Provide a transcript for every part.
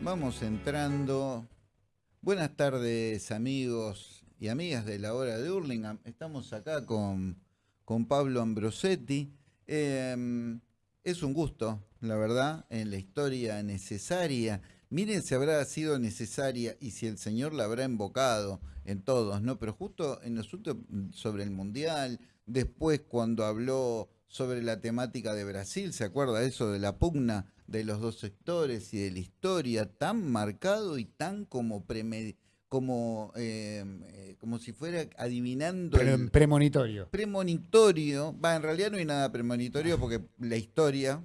Vamos entrando. Buenas tardes amigos y amigas de la hora de Hurlingham. Estamos acá con, con Pablo Ambrosetti. Em, es un gusto, la verdad, en la historia necesaria. Miren si habrá sido necesaria y si el Señor la habrá invocado en todos, ¿no? Pero justo en los últimos, sobre el Mundial, después cuando habló sobre la temática de Brasil, ¿se acuerda eso de la pugna de los dos sectores y de la historia tan marcado y tan como como, em, eh, como si fuera adivinando. el premonitorio. Premonitorio. Va, en realidad no hay nada premonitorio porque la historia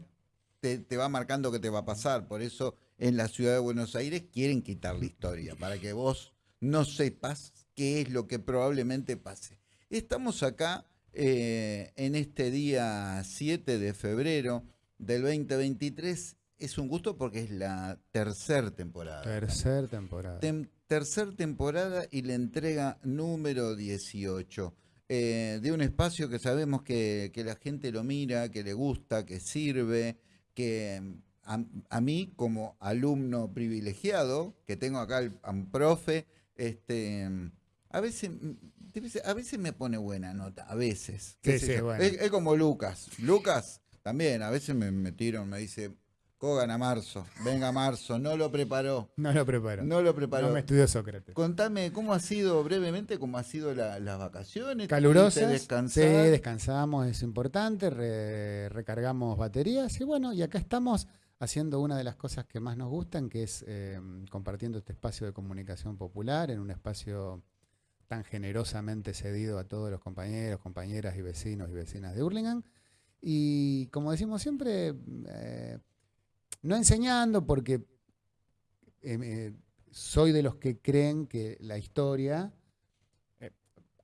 te, te, va marcando que te va a pasar. Por eso en la ciudad de Buenos Aires quieren quitar la historia, para que vos no sepas qué es lo que probablemente pase. Estamos acá eh, en este día 7 de febrero del 2023. Es un gusto porque es la tercera temporada. Tercer temporada. tercer temporada y la entrega número 18. Eh, de un espacio que sabemos que, la gente lo mira, que le gusta, que sirve, que a, a mí como alumno privilegiado, que tengo acá a un profe, este, a veces a veces me pone buena nota, a veces. es, como Lucas. Lucas también, a veces me, me me dice, Cogan a marzo, venga marzo, no lo preparó. No lo preparó. No lo preparó. No me estudió Sócrates. Contame cómo ha sido brevemente, cómo ha sido las vacaciones. Calurosas. Sí, descansamos, es importante, recargamos baterías y bueno, y acá estamos haciendo una de las cosas que más nos gustan, que es eh, compartiendo este espacio de comunicación popular en un espacio tan generosamente cedido a todos los compañeros, compañeras y vecinos y vecinas de Hurlingham. Y como decimos siempre, eh, no enseñando porque eh, eh, soy de los que creen que la historia,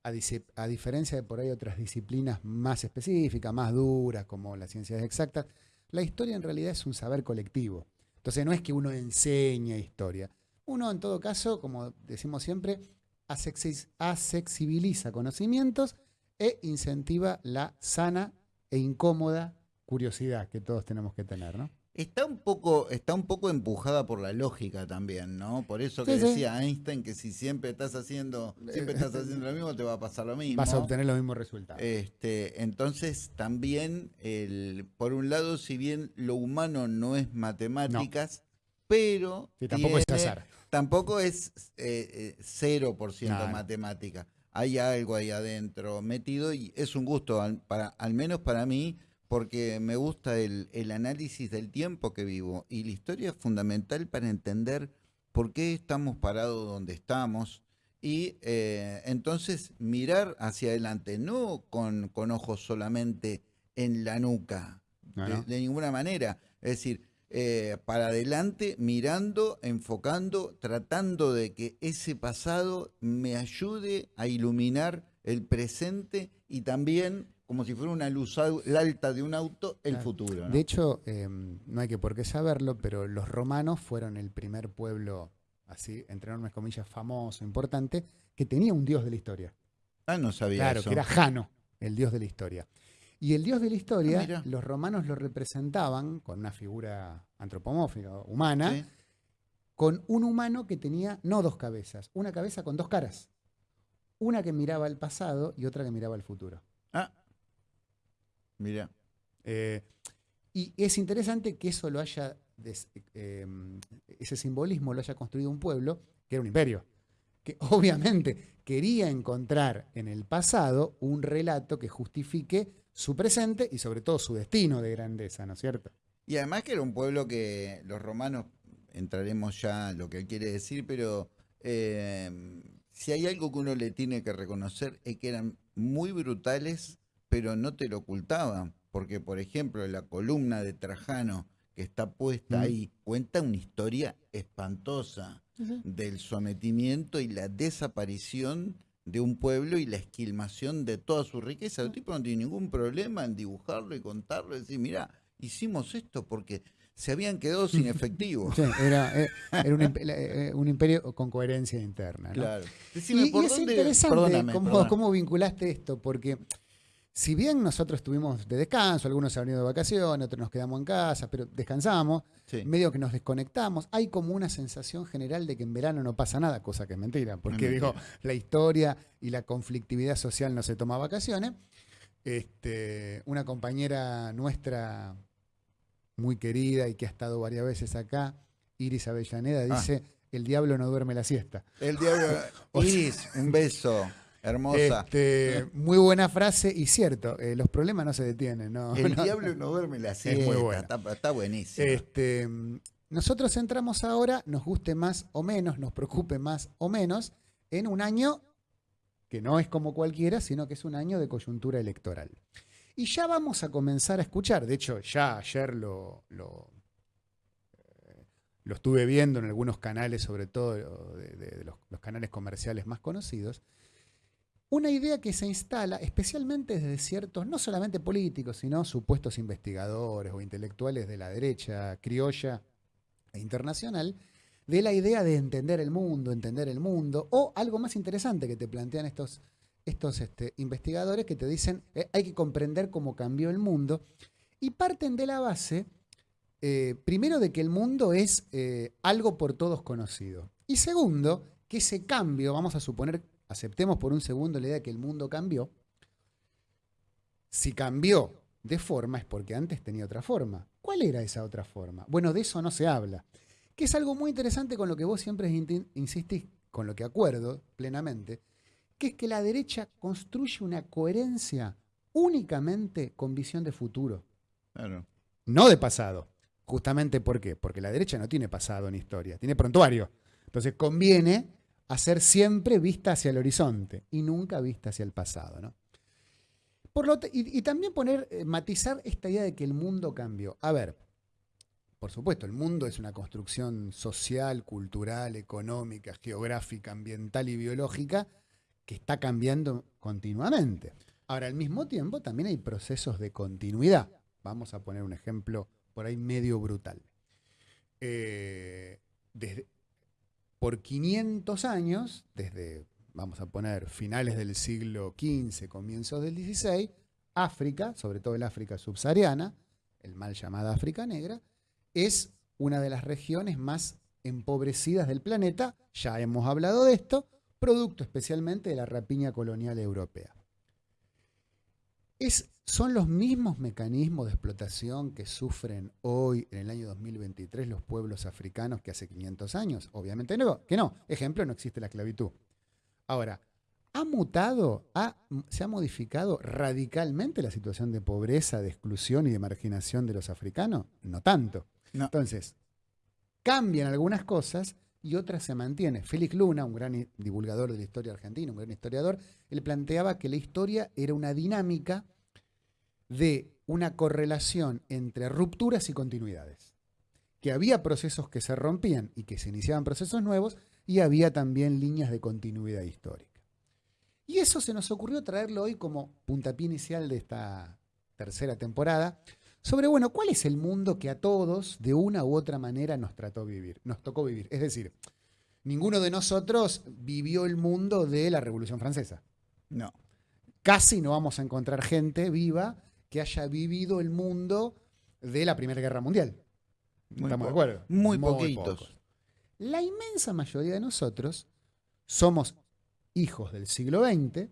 a, diferencia de por ahí otras disciplinas más específicas, más duras, como las ciencias exactas, la historia en realidad es un saber colectivo. Entonces no es que uno enseñe historia. Uno en todo caso, como decimos siempre, asexibiliza conocimientos e incentiva la sana e incómoda curiosidad que todos tenemos que tener, ¿no? Está un poco, está un poco empujada por la lógica también, ¿no? Por eso que decía Einstein que si siempre estás haciendo, siempre estás haciendo lo mismo, te va a pasar lo mismo. Vas a obtener los mismos resultados. Este, entonces, también, el, por un lado, si bien lo humano no es matemáticas, pero. tampoco es azar tampoco es eh, 0% eh, matemática. Hay algo ahí adentro metido y es un gusto, al, para, al menos para mí, porque me gusta el, análisis del tiempo que vivo y la historia es fundamental para entender por qué estamos parados donde estamos y eh, entonces mirar hacia adelante, no con, con ojos solamente en la nuca, de, ninguna manera. Es decir, eh, para adelante, mirando, enfocando, tratando de que ese pasado me ayude a iluminar el presente y también, como si fuera una luz alta de un auto, el futuro. De hecho, em, no hay que por qué saberlo, pero los romanos fueron el primer pueblo, así, entre enormes comillas, famoso, importante, que tenía un dios de la historia. Ah, no sabía claro, que era Jano, el dios de la historia. Y el dios de la historia, ah, los romanos lo representaban con una figura antropomórfica, humana, con un humano que tenía no dos cabezas, una cabeza con dos caras. Una que miraba al pasado y otra que miraba al futuro. Ah, mira. Eh, y es interesante que eso lo haya, em, ese simbolismo lo haya construido un pueblo que era un imperio, que obviamente quería encontrar en el pasado un relato que justifique su presente y sobre todo su destino de grandeza, ¿no es cierto? Y además que era un pueblo que los romanos, entraremos ya en lo que él quiere decir, pero eh, si hay algo que uno le tiene que reconocer es que eran muy brutales, pero no te lo ocultaban. Porque, por ejemplo, la columna de Trajano que está puesta ahí cuenta una historia espantosa del sometimiento y la desaparición de un pueblo y la esquilmación de toda su riqueza. El tipo no tiene ningún problema en dibujarlo y contarlo y decir, mira, hicimos esto porque se habían quedado sin efectivo. era, eh, eh, un, imperio con coherencia interna. Claro. y, es interesante cómo, vinculaste esto, porque si bien nosotros estuvimos de descanso, algunos se han ido de vacaciones, otros nos quedamos en casa, pero descansamos, medio que nos desconectamos, hay como una sensación general de que en verano no pasa nada, cosa que es mentira, porque digo, la historia y la conflictividad social no se toma vacaciones. Este, una compañera nuestra muy querida y que ha estado varias veces acá, Iris Avellaneda, ah. dice, el diablo no duerme la siesta. El diablo... Iris, un beso. Hermosa. Este, muy buena frase y cierto, eh, los problemas no se detienen. ¿no? El diablo no duerme la siesta. Es muy buena. Está, buenísimo. Este, nosotros entramos ahora, nos guste más o menos, nos preocupe más o menos, en un año que no es como cualquiera, sino que es un año de coyuntura electoral. Y ya vamos a comenzar a escuchar, de hecho ya ayer lo, lo, eh, estuve viendo en algunos canales, sobre todo de, los canales comerciales más conocidos, una idea que se instala especialmente desde ciertos, no solamente políticos, sino supuestos investigadores o intelectuales de la derecha criolla e internacional, de la idea de entender el mundo, entender el mundo, o algo más interesante que te plantean estos, estos este, investigadores que te dicen eh, hay que comprender cómo cambió el mundo, y parten de la base, eh, primero, de que el mundo es eh, algo por todos conocido, y segundo, que ese cambio, vamos a suponer aceptemos por un segundo la idea de que el mundo cambió, si cambió de forma es porque antes tenía otra forma. ¿Cuál era esa otra forma? Bueno, de eso no se habla. Que es algo muy interesante con lo que vos siempre insistís, con lo que acuerdo plenamente, que es que la derecha construye una coherencia únicamente con visión de futuro. No de pasado. Justamente ¿por qué? Porque la derecha no tiene pasado en historia, tiene prontuario. Entonces conviene hacer siempre vista hacia el horizonte y nunca vista hacia el pasado. ¿no? Por lo y, también poner, eh, matizar esta idea de que el mundo cambió. A ver, por supuesto, el mundo es una construcción social, cultural, económica, geográfica, ambiental y biológica que está cambiando continuamente. Ahora, al mismo tiempo, también hay procesos de continuidad. Vamos a poner un ejemplo por ahí medio brutal. Eh, desde, por 500 años, desde, vamos a poner, finales del siglo XV, comienzos del XVI, África, sobre todo el África subsahariana, el mal llamada África Negra, es una de las regiones más empobrecidas del planeta, ya hemos hablado de esto, producto especialmente de la rapiña colonial europea. Es ¿Son los mismos mecanismos de explotación que sufren hoy, en el año 2023, los pueblos africanos que hace 500 años? Obviamente no, que no. Ejemplo, no existe la esclavitud. Ahora, ¿ha mutado, se ha modificado radicalmente la situación de pobreza, de exclusión y de marginación de los africanos? No tanto. Entonces, cambian algunas cosas y otras se mantienen. Félix Luna, un gran divulgador de la historia argentina, un gran historiador, él planteaba que la historia era una dinámica de una correlación entre rupturas y continuidades. Que había procesos que se rompían y que se iniciaban procesos nuevos y había también líneas de continuidad histórica. Y eso se nos ocurrió traerlo hoy como puntapié inicial de esta tercera temporada sobre, bueno, cuál es el mundo que a todos, de una u otra manera, nos trató vivir, nos tocó vivir. Es decir, ninguno de nosotros vivió el mundo de la Revolución Francesa. No. Casi no vamos a encontrar gente viva que haya vivido el mundo de la Primera Guerra Mundial. ¿Estamos de acuerdo? Muy, poquitos. La inmensa mayoría de nosotros somos hijos del siglo XX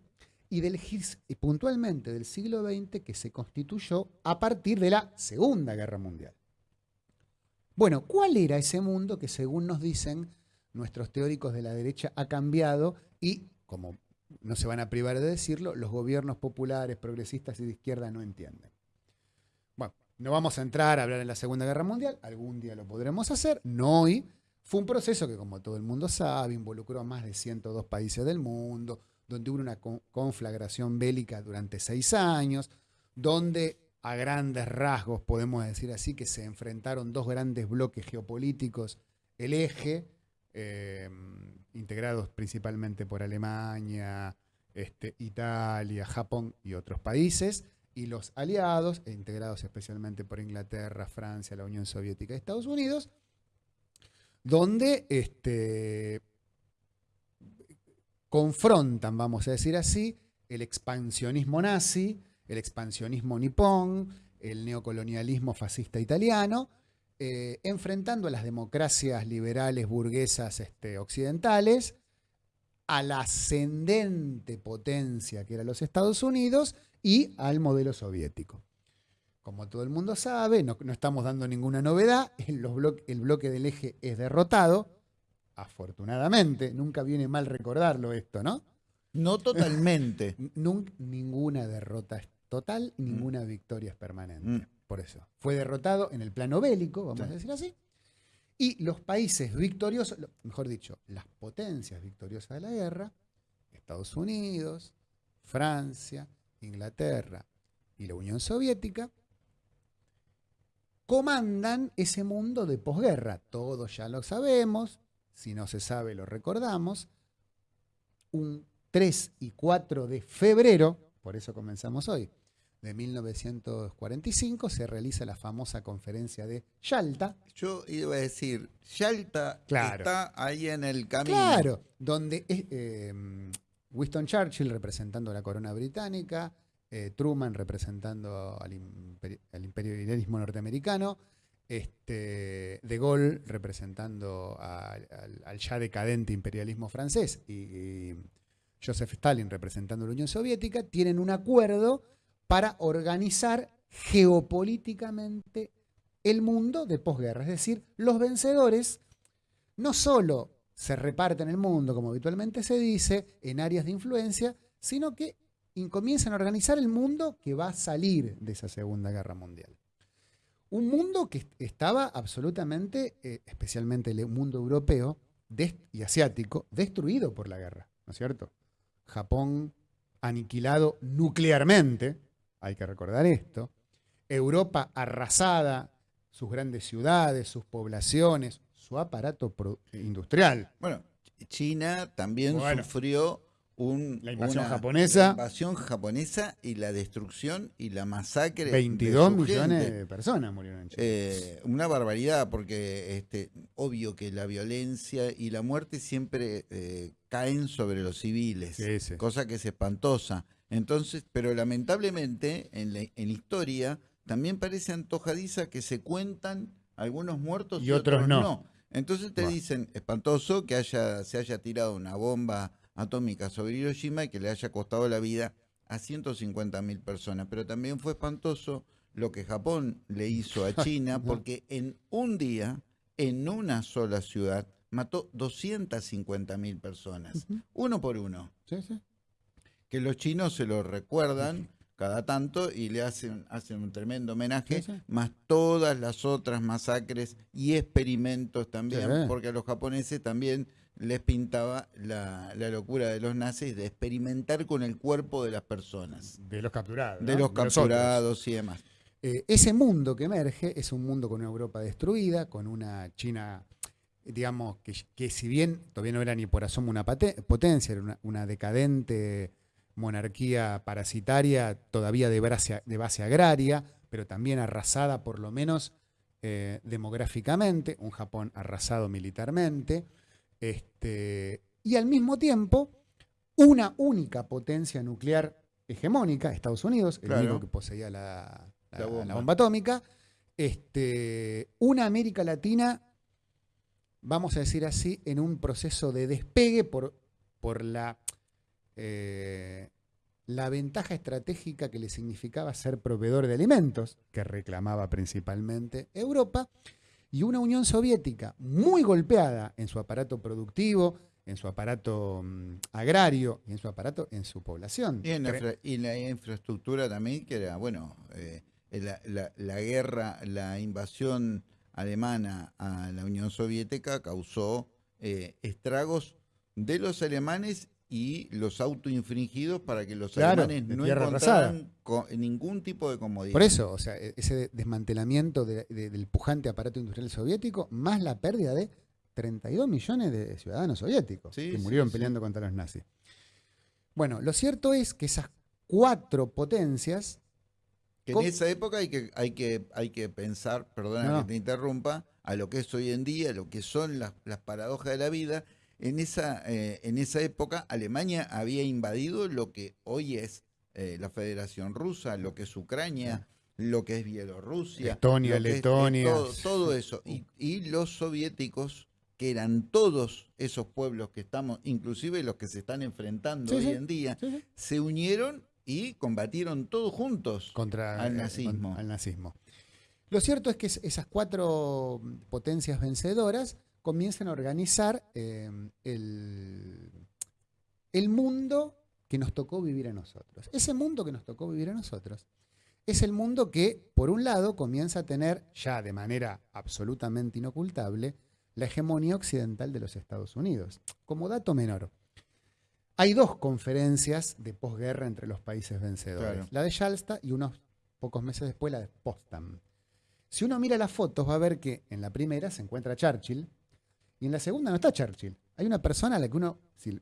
y, del, y puntualmente del siglo XX que se constituyó a partir de la Segunda Guerra Mundial. Bueno, ¿cuál era ese mundo que según nos dicen nuestros teóricos de la derecha ha cambiado y, como no se van a privar de decirlo, los gobiernos populares, progresistas y de izquierda no entienden. Bueno, no vamos a entrar a hablar en la Segunda Guerra Mundial, algún día lo podremos hacer, no hoy. Fue un proceso que, como todo el mundo sabe, involucró a más de 102 países del mundo, donde hubo una conflagración bélica durante seis años, donde a grandes rasgos podemos decir así que se enfrentaron dos grandes bloques geopolíticos, el eje, eh, integrados principalmente por Alemania, este, Italia, Japón y otros países, y los aliados, e integrados especialmente por Inglaterra, Francia, la Unión Soviética y Estados Unidos, donde este, confrontan, vamos a decir así, el expansionismo nazi, el expansionismo nipón, el neocolonialismo fascista italiano, eh, enfrentando a las democracias liberales burguesas este, occidentales, a la ascendente potencia que era los Estados Unidos y al modelo soviético. Como todo el mundo sabe, no, estamos dando ninguna novedad, el bloque del eje es derrotado, afortunadamente, nunca viene mal recordarlo esto, ¿no? No totalmente. ninguna derrota es total, mm. ninguna victoria es permanente. Mm. Por eso. Fue derrotado en el plano bélico, vamos a decir así. Y los países victoriosos, mejor dicho, las potencias victoriosas de la guerra, Estados Unidos, Francia, Inglaterra y la Unión Soviética, comandan ese mundo de posguerra. Todos ya lo sabemos, si no se sabe lo recordamos. Un 3 y 4 de febrero, por eso comenzamos hoy, de 1945 se realiza la famosa conferencia de Yalta. Yo iba a decir, Yalta está ahí en el camino. Claro, donde eh, Winston Churchill representando la corona británica, eh, Truman representando al, imperialismo norteamericano, este, De Gaulle representando al, ya decadente imperialismo francés y Joseph Stalin representando a la Unión Soviética, tienen un acuerdo para organizar geopolíticamente el mundo de posguerra. Es decir, los vencedores no solo se reparten el mundo, como habitualmente se dice, en áreas de influencia, sino que comienzan a organizar el mundo que va a salir de esa Segunda Guerra Mundial. Un mundo que estaba absolutamente, eh, especialmente el mundo europeo y asiático, destruido por la guerra, ¿no es cierto? Japón aniquilado nuclearmente, hay que recordar esto, Europa arrasada, sus grandes ciudades, sus poblaciones, su aparato industrial. Bueno, China también sufrió la invasión japonesa. invasión japonesa y la destrucción y la masacre. 22 millones de personas murieron en China. Eh, una barbaridad, porque este, obvio que la violencia y la muerte siempre eh, caen sobre los civiles, cosa que es espantosa. Entonces, pero lamentablemente en la, en historia también parece antojadiza que se cuentan algunos muertos y, otros, no. Entonces te dicen, espantoso que haya, se haya tirado una bomba atómica sobre Hiroshima y que le haya costado la vida a 150 mil personas. Pero también fue espantoso lo que Japón le hizo a China, porque en un día, en una sola ciudad, mató 250 mil personas, uno por uno. Que los chinos se lo recuerdan cada tanto y le hacen, hacen un tremendo homenaje, más todas las otras masacres y experimentos también, porque a los japoneses también les pintaba la, locura de los nazis de experimentar con el cuerpo de las personas. De los capturados. De los capturados y demás. Eh, ese mundo que emerge es un mundo con una Europa destruida, con una China, digamos, que, si bien todavía no era ni por asomo una potencia, era una, decadente monarquía parasitaria, todavía de base, de base agraria, pero también arrasada por lo menos eh, demográficamente, un Japón arrasado militarmente. Este, y al mismo tiempo, una única potencia nuclear hegemónica, Estados Unidos, el único que poseía la, bomba. atómica, este, una América Latina, vamos a decir así, en un proceso de despegue por, por la, eh, la ventaja estratégica que le significaba ser proveedor de alimentos, que reclamaba principalmente Europa, y una Unión Soviética muy golpeada en su aparato productivo, en su aparato mm, agrario y en su aparato, en su población. Y en la, infraestructura también, que era, bueno, eh, la, guerra, la invasión alemana a la Unión Soviética causó eh, estragos de los alemanes y los autoinfringidos para que los alemanes no encontraran ningún tipo de comodidad. Por eso, o sea, e-, ese desmantelamiento del pujante aparato industrial soviético, más la pérdida de 32 millones de ciudadanos soviéticos que murieron peleando contra los nazis. Bueno, lo cierto es que esas cuatro potencias... Que en esa época hay que, hay que, hay que pensar, perdona que te interrumpa, a lo que es hoy en día, lo que son las, las paradojas de la vida, en esa, eh, en esa época Alemania había invadido lo que hoy es eh, la Federación Rusa, lo que es Ucrania, lo que es Bielorrusia. Estonia, Letonia. todo, eso. Y, los soviéticos, que eran todos esos pueblos que estamos, inclusive los que se están enfrentando hoy en día, se unieron y combatieron todos juntos contra al nazismo. al nazismo. Lo cierto es que esas cuatro potencias vencedoras comienzan a organizar eh, el, el mundo que nos tocó vivir a nosotros. Ese mundo que nos tocó vivir a nosotros es el mundo que, por un lado, comienza a tener, ya de manera absolutamente inocultable, la hegemonía occidental de los Estados Unidos. Como dato menor, hay dos conferencias de posguerra entre los países vencedores, la de Yalsta y unos pocos meses después la de Potsdam. Si uno mira las fotos va a ver que en la primera se encuentra Churchill y en la segunda no está Churchill. Hay una persona a la que uno si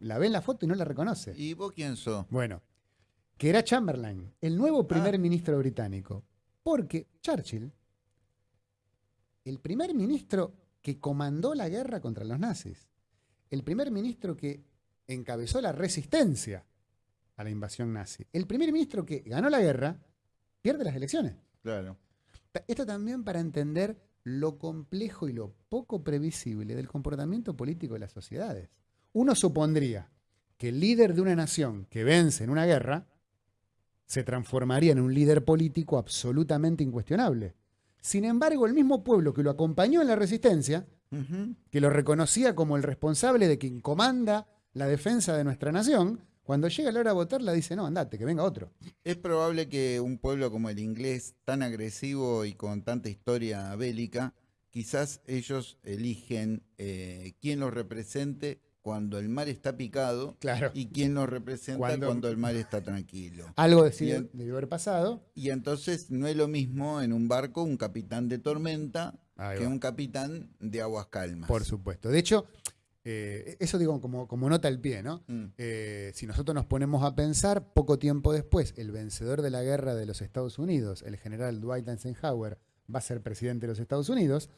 la ve en la foto y no la reconoce. ¿Y vos quién sos? Bueno, que era Chamberlain, el nuevo primer ah. ministro británico. Porque Churchill, el primer ministro que comandó la guerra contra los nazis, el primer ministro que encabezó la resistencia a la invasión nazi, el primer ministro que ganó la guerra, pierde las elecciones. Claro. Esto también para entender lo complejo y lo poco previsible del comportamiento político de las sociedades. Uno supondría que el líder de una nación que vence en una guerra se transformaría en un líder político absolutamente incuestionable. Sin embargo, el mismo pueblo que lo acompañó en la resistencia, que lo reconocía como el responsable de quien comanda la defensa de nuestra nación, cuando llega la hora de votar, la dice, no, andate, que venga otro. Es probable que un pueblo como el inglés, tan agresivo y con tanta historia bélica, quizás ellos eligen eh, quién los represente cuando el mar está picado y quién nos representa cuando, el mar está tranquilo. Algo de debió haber pasado. Y entonces no es lo mismo en un barco un capitán de tormenta que un capitán de aguas calmas. Por supuesto. De hecho, eh, eso digo como, como nota al pie, ¿no? Mm. Eh, si nosotros nos ponemos a pensar, poco tiempo después, el vencedor de la guerra de los Estados Unidos, el general Dwight Eisenhower, va a ser presidente de los Estados Unidos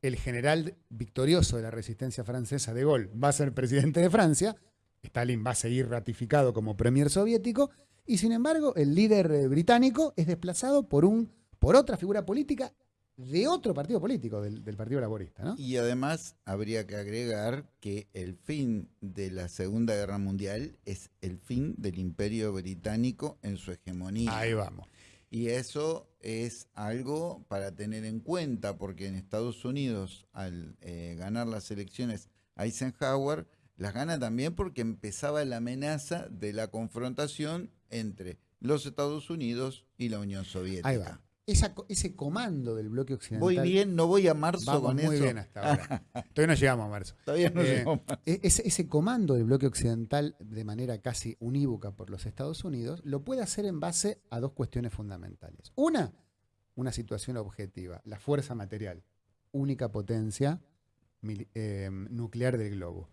el general victorioso de la resistencia francesa de Gaulle va a ser presidente de Francia, Stalin va a seguir ratificado como premier soviético, y sin embargo el líder eh, británico es desplazado por, un, por otra figura política de otro partido político, del, Partido Laborista. Y además habría que agregar que el fin de la Segunda Guerra Mundial es el fin del imperio británico en su hegemonía. Ahí vamos. Y eso es algo para tener en cuenta, porque en Estados Unidos, al eh, ganar las elecciones Eisenhower, las gana también porque empezaba la amenaza de la confrontación entre los Estados Unidos y la Unión Soviética. Ahí va ese comando del bloque occidental. Voy bien, no voy a marzo vamos muy bien hasta ahora. Todavía no llegamos a marzo. Todavía no eh, llegamos. E-, ese, ese, comando del bloque occidental de manera casi unívoca por los Estados Unidos lo puede hacer en base a dos cuestiones fundamentales. Una, una situación objetiva, la fuerza material, única potencia eh, nuclear del globo.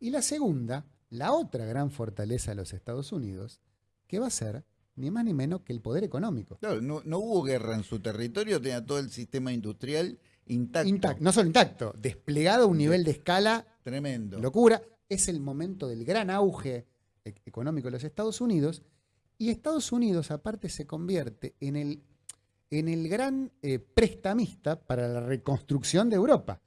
Y la segunda, la otra gran fortaleza de los Estados Unidos, que va a ser ni más ni menos que el poder económico. Claro, no, hubo guerra en su territorio, tenía todo el sistema industrial intacto. no solo intacto, desplegado a un nivel de escala tremendo. Locura. Es el momento del gran auge e-, económico de los Estados Unidos. Y Estados Unidos, aparte, se convierte en el, en el gran eh, prestamista para la reconstrucción de Europa.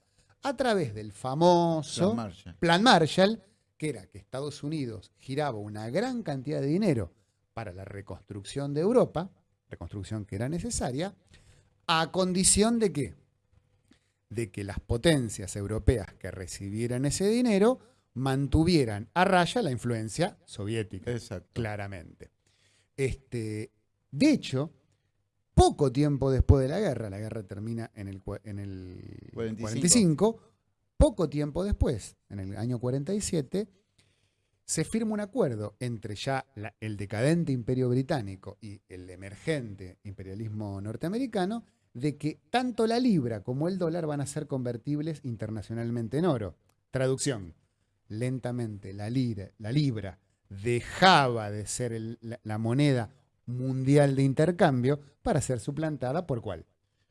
A través del famoso Plan Marshall, que era que Estados Unidos giraba una gran cantidad de dinero para la reconstrucción de Europa, reconstrucción que era necesaria, a condición de que, de que las potencias europeas que recibieran ese dinero mantuvieran a raya la influencia soviética, claramente. Este, de hecho, poco tiempo después de la guerra, la guerra termina en el, en el 45, poco tiempo después, en el año 47, se firma un acuerdo entre ya el decadente imperio británico y el emergente imperialismo norteamericano de que tanto la libra como el dólar van a ser convertibles internacionalmente en oro. Traducción, lentamente la, la libra dejaba de ser la, moneda mundial de intercambio para ser suplantada por cuál?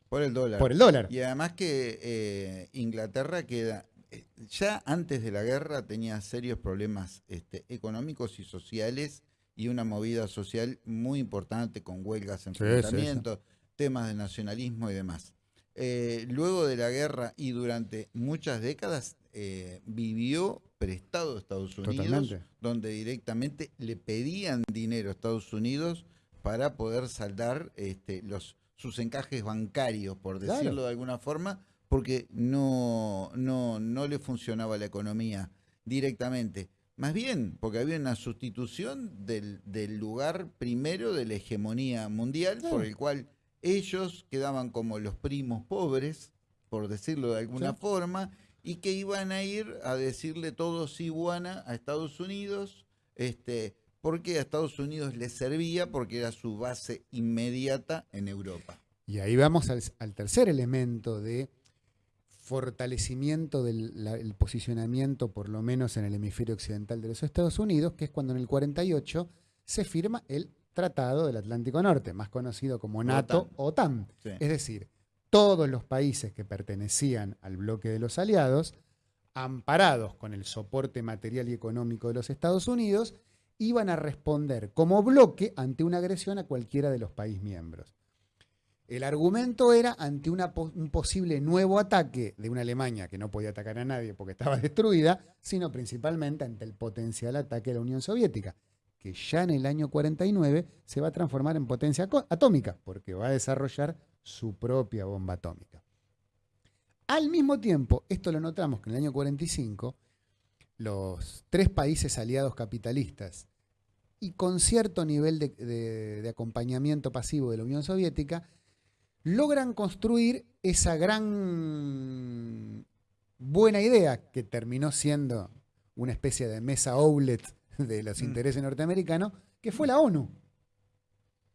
Por el dólar. Por el dólar. Y además que eh, Inglaterra queda ya antes de la guerra tenía serios problemas este, económicos y sociales y una movida social muy importante con huelgas, enfrentamientos, temas de nacionalismo y demás. Eh, luego de la guerra y durante muchas décadas eh, vivió prestado a Estados Unidos, donde directamente le pedían dinero a Estados Unidos para poder saldar este, los, sus encajes bancarios, por decirlo de alguna forma, porque no, no, no le funcionaba la economía directamente. Más bien, porque había una sustitución del, lugar primero de la hegemonía mundial, por el cual ellos quedaban como los primos pobres, por decirlo de alguna forma, y que iban a ir a decirle todo iguana a Estados Unidos, este, porque a Estados Unidos les servía porque era su base inmediata en Europa. Y ahí vamos al tercer elemento de fortalecimiento del posicionamiento, por lo menos en el hemisferio occidental de los Estados Unidos, que es cuando en el 48 se firma el Tratado del Atlántico Norte, más conocido como NATO OTAN. Es decir, todos los países que pertenecían al bloque de los aliados, amparados con el soporte material y económico de los Estados Unidos, iban a responder como bloque ante una agresión a cualquiera de los países miembros. El argumento era ante un posible nuevo ataque de una Alemania que no podía atacar a nadie porque estaba destruida, sino principalmente ante el potencial ataque de la Unión Soviética, que ya en el año 49 se va a transformar en potencia atómica, porque va a desarrollar su propia bomba atómica. Al mismo tiempo, esto lo notamos que en el año 45, los tres países aliados capitalistas y con cierto nivel de acompañamiento pasivo de la Unión Soviética, logran construir esa gran buena idea que terminó siendo una especie de mesa outlet de los mm. intereses norteamericanos, que fue la ONU.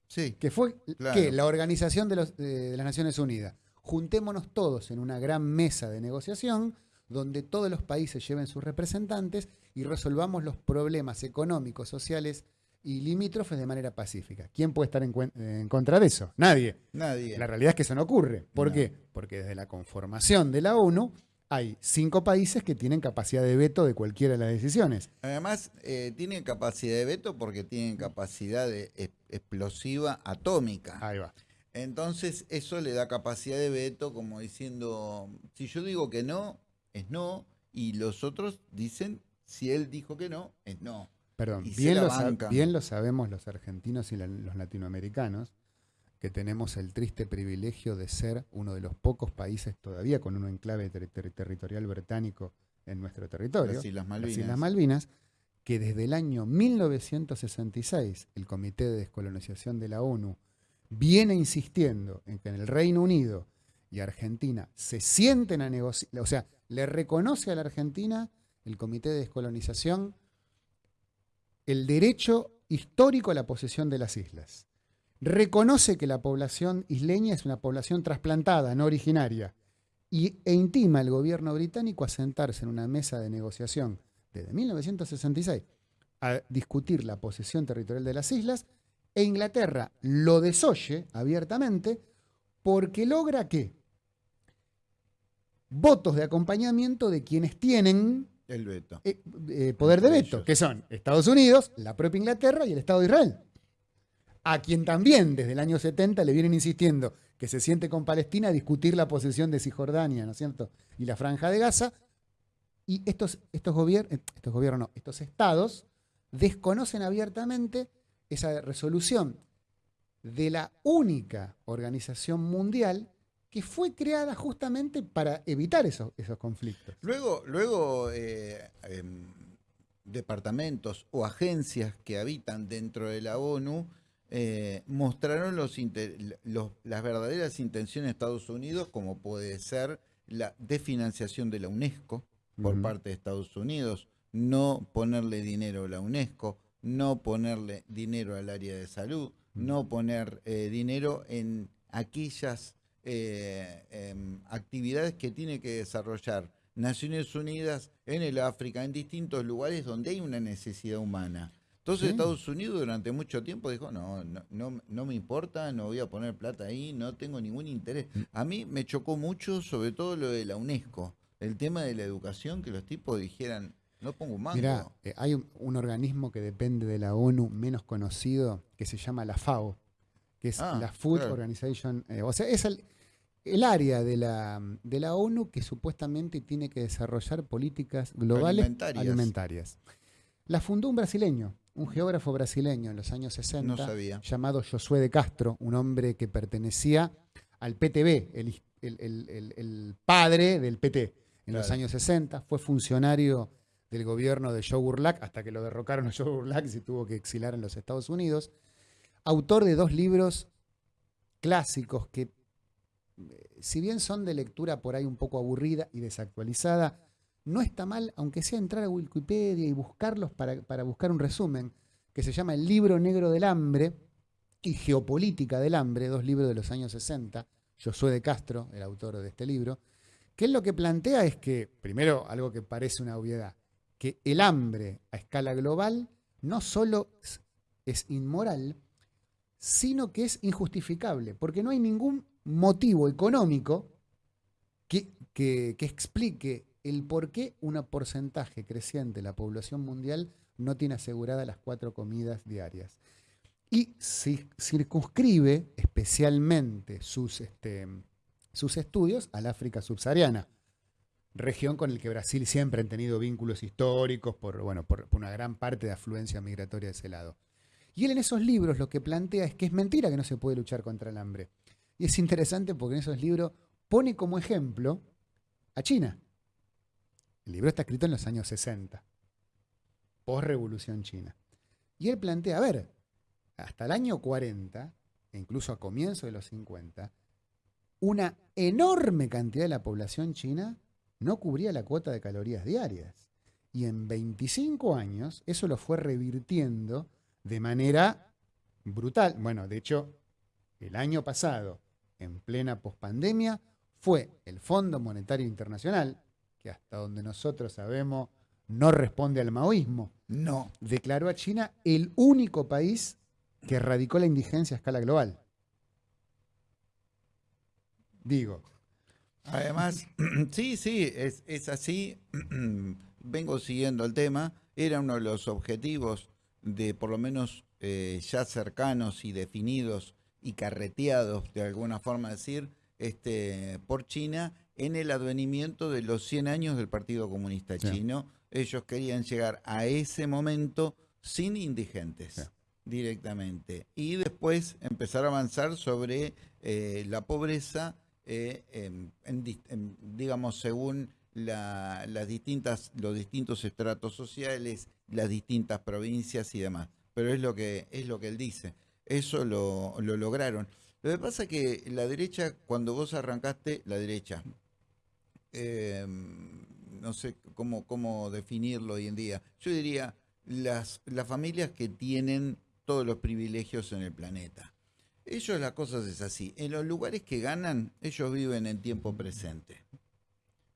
Sí. Que fue la Organización de, de las Naciones Unidas. Juntémonos todos en una gran mesa de negociación donde todos los países lleven sus representantes y resolvamos los problemas económicos, sociales y limítrofes de manera pacífica. ¿Quién puede estar en, contra de eso? Nadie. Nadie. La realidad es que eso no ocurre. ¿Por qué? Porque desde la conformación de la ONU hay cinco países que tienen capacidad de veto de cualquiera de las decisiones. Además, eh, tienen capacidad de veto porque tienen capacidad de, explosiva atómica. Ahí va. Entonces, eso le da capacidad de veto como diciendo, si yo digo que no, es no, y los otros dicen, si él dijo que no, es no. Perdón, bien lo, bien lo, sabemos los argentinos y los latinoamericanos, que tenemos el triste privilegio de ser uno de los pocos países todavía con un enclave territorial británico en nuestro territorio, las Islas, Malvinas. las Islas Malvinas, que desde el año 1966 el Comité de Descolonización de la ONU viene insistiendo en que en el Reino Unido y Argentina se sienten a negociar, o sea, le reconoce a la Argentina el Comité de Descolonización el derecho histórico a la posesión de las islas. Reconoce que la población isleña es una población trasplantada, no originaria, y, e intima al gobierno británico a sentarse en una mesa de negociación desde 1966 a discutir la posesión territorial de las islas, e Inglaterra lo desoye abiertamente porque logra que votos de acompañamiento de quienes tienen el veto. Eh, eh, poder de veto, que son Estados Unidos, la propia Inglaterra y el Estado de Israel. A quien también desde el año 70 le vienen insistiendo que se siente con Palestina a discutir la posesión de Cisjordania, ¿no es cierto? Y la franja de Gaza. Y estos, estos, gobiernos, estos gobiernos, no, estos estados desconocen abiertamente esa resolución de la única organización mundial que fue creada justamente para evitar esos, esos conflictos. Luego, luego eh, em, departamentos o agencias que habitan dentro de la ONU eh, mostraron los, las verdaderas intenciones de Estados Unidos, como puede ser la desfinanciación de la UNESCO por parte de Estados Unidos, no ponerle dinero a la UNESCO, no ponerle dinero al área de salud, no poner eh, dinero en aquellas eh, em, actividades que tiene que desarrollar Naciones Unidas en el África, en distintos lugares donde hay una necesidad humana. Entonces Estados Unidos durante mucho tiempo dijo, no, no, no, me importa, no voy a poner plata ahí, no tengo ningún interés. Mm. A mí me chocó mucho sobre todo lo de la UNESCO, el tema de la educación, que los tipos dijeran, No pongo un mango. Mira, eh, hay un, organismo que depende de la ONU menos conocido que se llama la FAO, que es Ah, la Food claro. Organization. eh, o sea, es el, el área de la, de la ONU que supuestamente tiene que desarrollar políticas globales Alimentarias. alimentarias. La fundó un brasileño, un geógrafo brasileño en los años 60, No sabía. llamado Josué de Castro, un hombre que pertenecía al PTB, el, el- el- padre del PT en los años 60, fue funcionario del gobierno de Joe Burlack hasta que lo derrocaron a Joe Burlack y se tuvo que exilar en los Estados Unidos. Autor de dos libros clásicos que, eh, si bien son de lectura por ahí un poco aburrida y desactualizada, no está mal, aunque sea entrar a Wikipedia y buscarlos para, para buscar un resumen, que se llama El libro negro del hambre y Geopolítica del hambre, dos libros de los años 60, Josué de Castro, el autor de este libro, que él lo que plantea es que, primero, algo que parece una obviedad, que el hambre a escala global no solo es- es inmoral, sino que es injustificable, porque no hay ningún motivo económico que, que- que explique el por qué un porcentaje creciente de la población mundial no tiene aseguradas las cuatro comidas diarias. Y ci- circunscribe especialmente sus, este, sus estudios al África subsahariana, región con el que Brasil siempre ha tenido vínculos históricos por, bueno, por una gran parte de afluencia migratoria de ese lado. Y él en esos libros lo que plantea es que es mentira que no se puede luchar contra el hambre. Y es interesante porque en esos libros pone como ejemplo a China. El libro está escrito en los años 60, post-revolución china. Y él plantea, a ver, hasta el año 40, e incluso a comienzos de los 50, una enorme cantidad de la población china no cubría la cuota de calorías diarias. Y en 25 años eso lo fue revirtiendo de manera brutal. Bueno, de hecho, el año pasado, en plena pospandemia, fue el Fondo Monetario Internacional, que hasta donde nosotros sabemos no responde al maoísmo, No. declaró a China el único país que erradicó la indigencia a escala global. Digo, Además, sí, sí, es, es así. Vengo siguiendo el tema. Era uno de los objetivos de por lo menos eh, ya cercanos y definidos y carreteados, de alguna forma decir, este, por China en el advenimiento de los 100 años del Partido Comunista Sí. Chino. Ellos querían llegar a ese momento sin indigentes. Sí. directamente y después empezar a avanzar sobre eh, la pobreza eh, en- en dis- en, digamos, según la- las distintas, los distintos estratos sociales, las distintas provincias y demás. Pero es lo que, es lo que él dice. Eso lo, lo lograron. Lo que pasa es que la derecha, cuando vos arrancaste, la derecha, eh, no sé cómo, cómo definirlo hoy en día, yo diría las, las familias que tienen todos los privilegios en el planeta. Ellos las cosas es así. En los lugares que ganan, ellos viven en tiempo presente.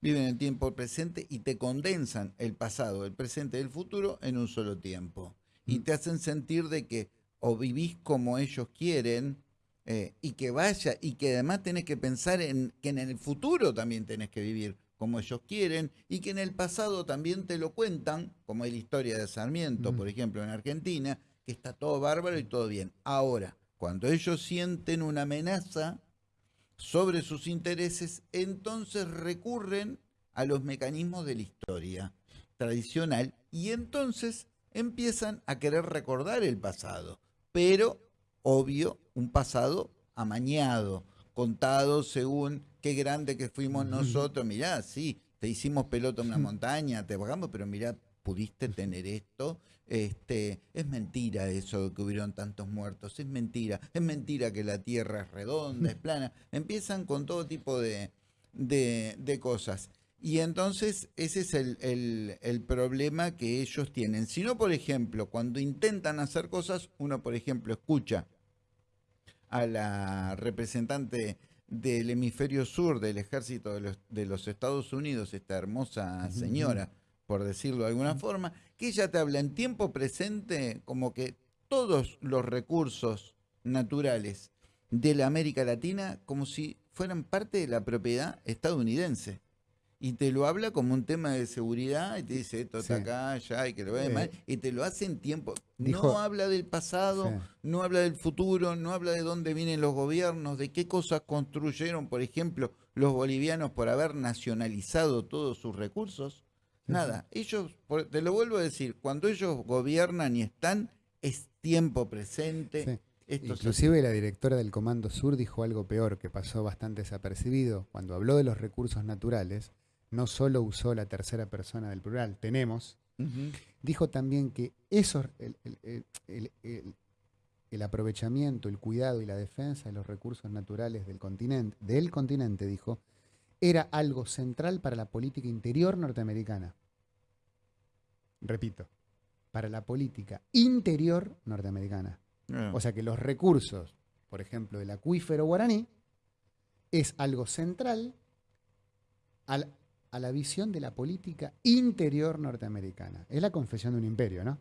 Viven en tiempo presente y te condensan el pasado, el presente y el futuro en un solo tiempo. Y te hacen sentir de que o vivís como ellos quieren eh, y que vaya y que además tenés que pensar en que en el futuro también tenés que vivir como ellos quieren y que en el pasado también te lo cuentan, como es la historia de Sarmiento, Mm. por ejemplo, en Argentina, que está todo bárbaro y todo bien. Ahora, cuando ellos sienten una amenaza sobre sus intereses, entonces recurren a los mecanismos de la historia tradicional y entonces empiezan a querer recordar el pasado, pero obvio, un pasado amañado, contado según qué grande que fuimos nosotros, mirá, sí, te hicimos pelota en una montaña, te bajamos, pero mirá, pudiste tener esto. Este, es mentira eso que hubieron tantos muertos, es mentira, es mentira que la tierra es redonda, es plana. Empiezan con todo tipo de, de, de cosas. Y entonces ese es el, el- el problema que ellos tienen. Si no, por ejemplo, cuando intentan hacer cosas, uno, por ejemplo, escucha a la representante del hemisferio sur del ejército de los, de los Estados Unidos, esta hermosa señora, por decirlo de alguna forma, que ella te habla en tiempo presente como que todos los recursos naturales de la América Latina como si fueran parte de la propiedad estadounidense. y te lo habla como un tema de seguridad y te dice esto está acá, ya, y que lo vea mal, y te lo hace en tiempo. no habla del pasado, no habla del futuro, no habla de dónde vienen los gobiernos, de qué cosas construyeron, por ejemplo, los bolivianos por haber nacionalizado todos sus recursos. Nada, ellos, te lo vuelvo a decir, cuando ellos gobiernan y están, es tiempo presente. Inclusive la directora del Comando Sur dijo algo peor que pasó bastante desapercibido. Cuando habló de los recursos naturales, no solo usó la tercera persona del plural, tenemos, dijo también que eso, el, aprovechamiento, el cuidado y la defensa de los recursos naturales del continente, del continente, dijo, era algo central para la política interior norteamericana. Repito, para la política interior norteamericana. Ah. O sea que los recursos, por ejemplo, del acuífero guaraní, es algo central al a la visión de la política interior norteamericana. Es la confesión de un imperio, ¿no?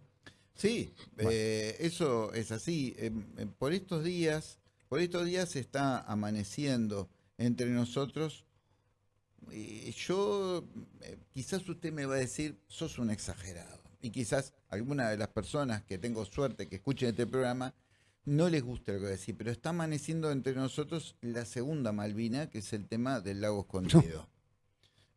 Sí, eh, eso es así. Em, em, por estos días, por estos días está amaneciendo entre nosotros. Yo, eh, quizás usted me va a decir, sos un exagerado. Y quizás alguna de las personas que tengo suerte que escuchen este programa no les gusta lo que voy a decir, pero está amaneciendo entre nosotros la segunda Malvina, que es el tema del lago escondido.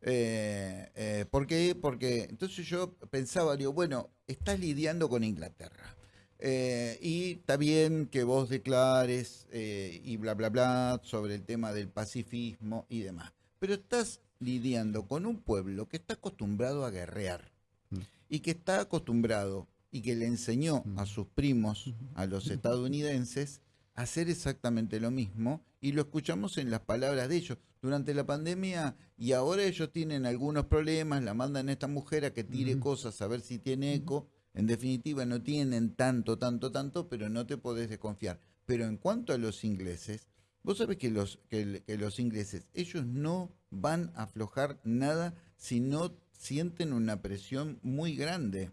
Eh, eh, ¿Por qué? Porque entonces yo pensaba, digo, bueno, estás lidiando con Inglaterra. Eh, y está bien que vos declares eh, y bla, bla, bla sobre el tema del pacifismo y demás. Pero estás lidiando con un pueblo que está acostumbrado a guerrear mm. y que está acostumbrado y que le enseñó a mm. sus primos, a los estadounidenses, a hacer exactamente lo mismo y lo escuchamos en las palabras de ellos durante la pandemia y ahora ellos tienen algunos problemas, la mandan a esta mujer a que tire cosas a ver si tiene eco. En definitiva, no tienen tanto, tanto, tanto, pero no te podés desconfiar. Pero en cuanto a los ingleses, vos sabés que los, que, los ingleses, ellos no van a aflojar nada si no sienten una presión muy grande.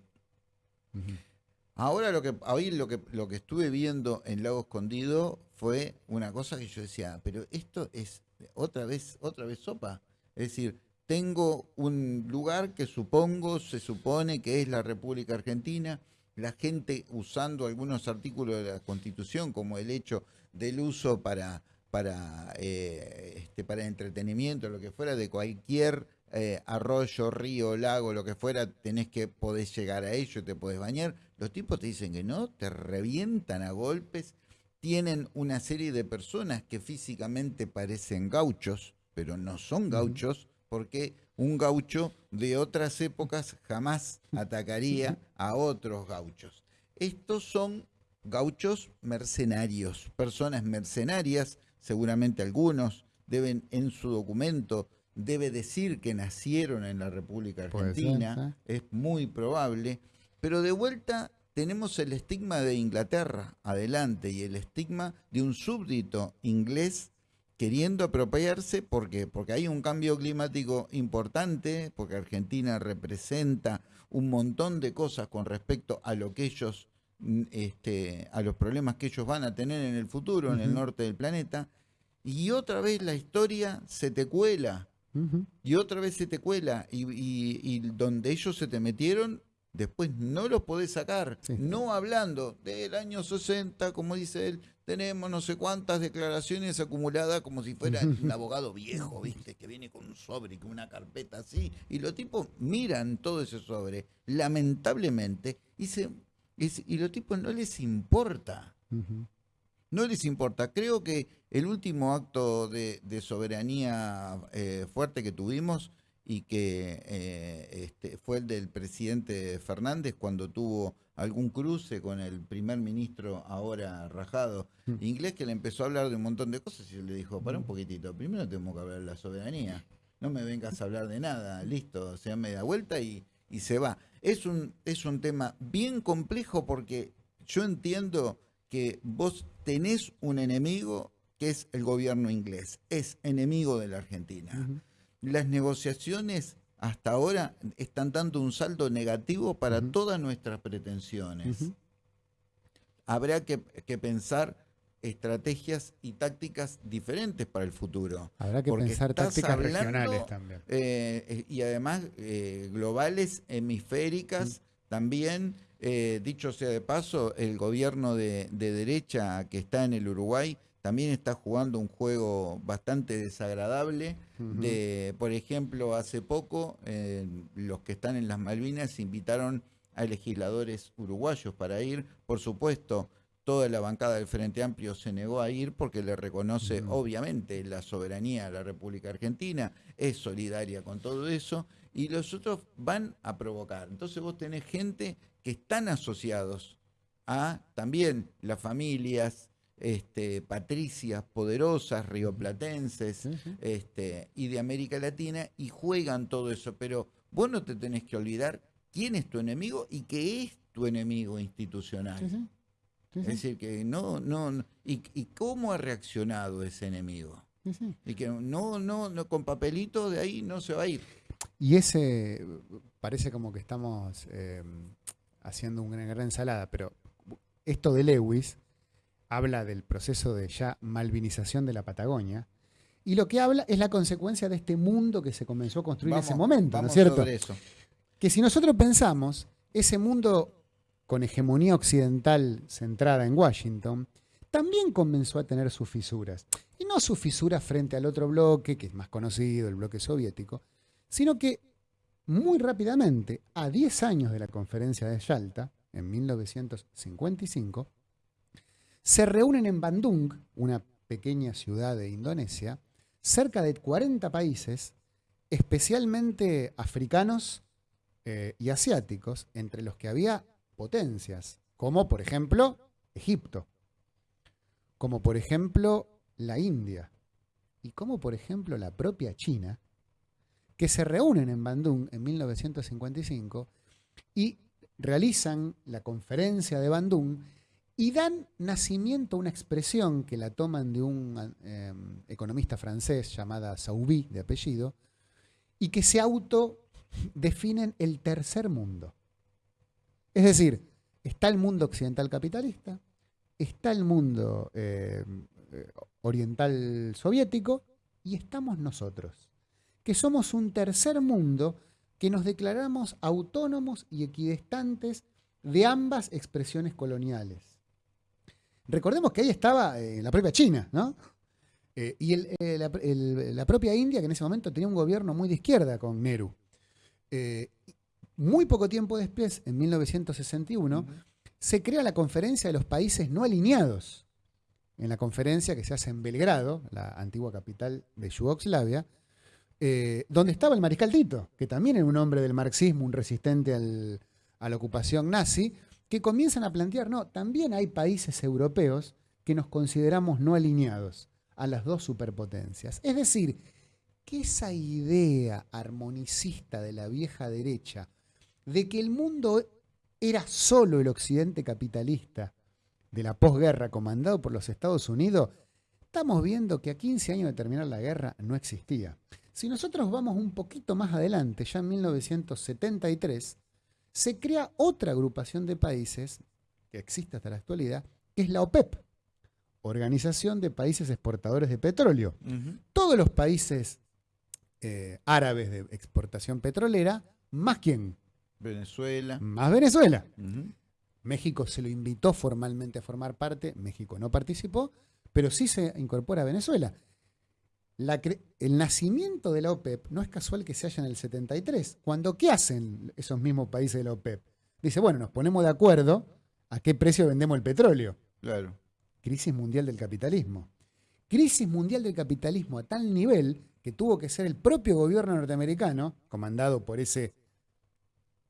Ahora lo que hoy lo que lo que estuve viendo en Lago Escondido fue una cosa que yo decía, pero esto es otra vez, otra vez sopa. Es decir, tengo un lugar que supongo, se supone que es la República Argentina, la gente usando algunos artículos de la Constitución, como el hecho del uso para, para, eh, este, para entretenimiento, lo que fuera, de cualquier eh, arroyo, río, lago, lo que fuera, tenés que poder llegar a ello, te podés bañar. Los tipos te dicen que no, te revientan a golpes tienen una serie de personas que físicamente parecen gauchos, pero no son gauchos, porque un gaucho de otras épocas jamás atacaría a otros gauchos. Estos son gauchos mercenarios, personas mercenarias, seguramente algunos deben en su documento debe decir que nacieron en la República Argentina, es muy probable, pero de vuelta tenemos el estigma de Inglaterra adelante y el estigma de un súbdito inglés queriendo apropiarse porque porque hay un cambio climático importante, porque Argentina representa un montón de cosas con respecto a lo que ellos este, a los problemas que ellos van a tener en el futuro en el norte del planeta y otra vez la historia se te cuela. Y otra vez se te cuela. Y, y donde ellos se te metieron después no los podés sacar, no hablando del año 60, como dice él, tenemos no sé cuántas declaraciones acumuladas como si fuera un abogado viejo, ¿viste? Que viene con un sobre, con una carpeta así, y los tipos miran todo ese sobre, lamentablemente, y, se, y, los tipos no les importa. No les importa. Creo que el último acto de, soberanía eh, fuerte que tuvimos y que eh, este, fue el del presidente Fernández cuando tuvo algún cruce con el primer ministro ahora rajado mm. inglés que le empezó a hablar de un montón de cosas y le dijo, para un mm. poquitito, primero tenemos que hablar de la soberanía, no me vengas a hablar de nada, listo, se da media vuelta y, y se va. Es un, es un tema bien complejo porque yo entiendo que vos tenés un enemigo que es el gobierno inglés, es enemigo de la Argentina. Las negociaciones hasta ahora están dando un saldo negativo para todas nuestras pretensiones. Habrá que, pensar estrategias y tácticas diferentes para el futuro. Habrá que pensar tácticas regionales también. Eh, y además globales, hemisféricas, mm. también. dicho sea de paso, el gobierno de, derecha que está en el Uruguay también está jugando un juego bastante desagradable. de, por ejemplo, hace poco los que están en las Malvinas invitaron a legisladores uruguayos para ir. Por supuesto, toda la bancada del Frente Amplio se negó a ir porque le reconoce obviamente la soberanía de la República Argentina, es solidaria con todo eso, y los otros van a provocar. Entonces vos tenés gente que están asociados a también las familias, este, patricias poderosas, rioplatenses este, y de América Latina y juegan todo eso. Pero vos no te tenés que olvidar quién es tu enemigo y qué es tu enemigo institucional. Es decir, que no, no, y, cómo ha reaccionado ese enemigo. Y que no, no, no, con papelito de ahí no se va a ir. Y ese, parece como que estamos eh, haciendo una gran ensalada, pero esto de Lewis habla del proceso de ya malvinización de la Patagonia, y lo que habla es la consecuencia de este mundo que se comenzó a construir en ese momento, ¿no es cierto? Eso. Que si nosotros pensamos, ese mundo con hegemonía occidental centrada en Washington, también comenzó a tener sus fisuras. Y no sus fisuras frente al otro bloque, que es más conocido, el bloque soviético, sino que muy rápidamente, a 10 años de la conferencia de Yalta, en 1955, se reúnen en Bandung, una pequeña ciudad de Indonesia, cerca de 40 países, especialmente africanos eh, y asiáticos, entre los que había potencias, como por ejemplo Egipto, como por ejemplo la India, y como por ejemplo la propia China, que se reúnen en Bandung en 1955 y realizan la conferencia de Bandung y dan nacimiento a una expresión que la toman de un em, economista francés llamada Sauby, de apellido, y que se autodefinen el tercer mundo. Es decir, está el mundo occidental capitalista, está el mundo em, eh, oriental soviético y estamos nosotros, que somos un tercer mundo que nos declaramos autónomos y equidistantes de ambas expresiones coloniales. Recordemos que ahí estaba eh, la propia China, ¿no? Eh, y eh, la, propia India, que en ese momento tenía un gobierno muy de izquierda con Nehru. Muy poco tiempo después, en 1961, se crea la conferencia de los países no alineados. En la conferencia que se hace en Belgrado, la antigua capital de Yugoslavia, donde estaba el mariscal Tito, que también era un hombre del marxismo, un resistente a la ocupación nazi, que comienzan a plantear, no, también hay países europeos que nos consideramos no alineados a las dos superpotencias. Es decir, que esa idea armonicista de la vieja derecha de que el mundo era solo el occidente capitalista de la posguerra comandado por los Estados Unidos, estamos viendo que a 15 años de terminar la guerra no existía. Si nosotros vamos un poquito más adelante, ya en 1973, se crea otra agrupación de países, que existe hasta la actualidad, que es la OPEP, Organización de Países Exportadores de Petróleo. Todos los países eh, árabes de exportación petrolera, más quién? Venezuela. Más Venezuela. México se lo invitó formalmente a formar parte, México no participó, pero sí se incorpora a Venezuela el nacimiento de la OPEP no es casual que se haya en el 73. Cuando, ¿qué hacen esos mismos países de la OPEP? Dice, bueno, nos ponemos de acuerdo a qué precio vendemos el petróleo. Claro. Crisis mundial del capitalismo. Crisis mundial del capitalismo a tal nivel que tuvo que ser el propio gobierno norteamericano, comandado por ese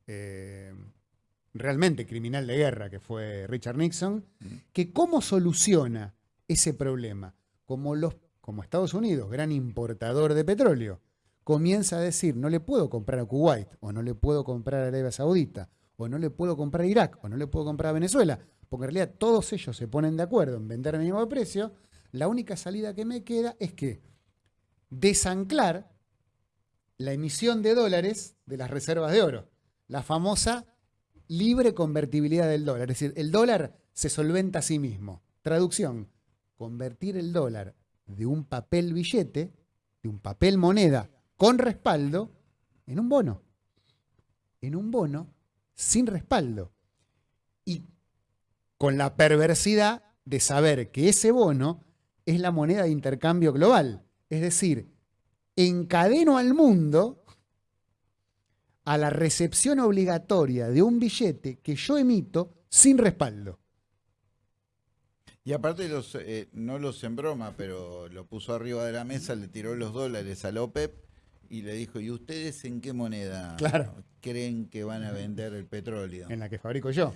eh, realmente criminal de guerra que fue Richard Nixon, que cómo soluciona ese problema. Como los como Estados Unidos, gran importador de petróleo, comienza a decir, no le puedo comprar a Kuwait, o no le puedo comprar a Arabia Saudita, o no le puedo comprar a Irak, o no le puedo comprar a Venezuela, porque en realidad todos ellos se ponen de acuerdo en vender el mismo precio, la única salida que me queda es que desanclar la emisión de dólares de las reservas de oro, la famosa libre convertibilidad del dólar, es decir, el dólar se solventa a sí mismo. Traducción, convertir el dólar de un papel billete, de un papel moneda con respaldo, en un bono. En un bono sin respaldo. Y con la perversidad de saber que ese bono es la moneda de intercambio global. Es decir, encadeno al mundo a la recepción obligatoria de un billete que yo emito sin respaldo. Y aparte los, eh, no los en broma, pero lo puso arriba de la mesa, le tiró los dólares a López y le dijo, ¿y ustedes en qué moneda creen que van a vender el petróleo? En la que fabrico yo.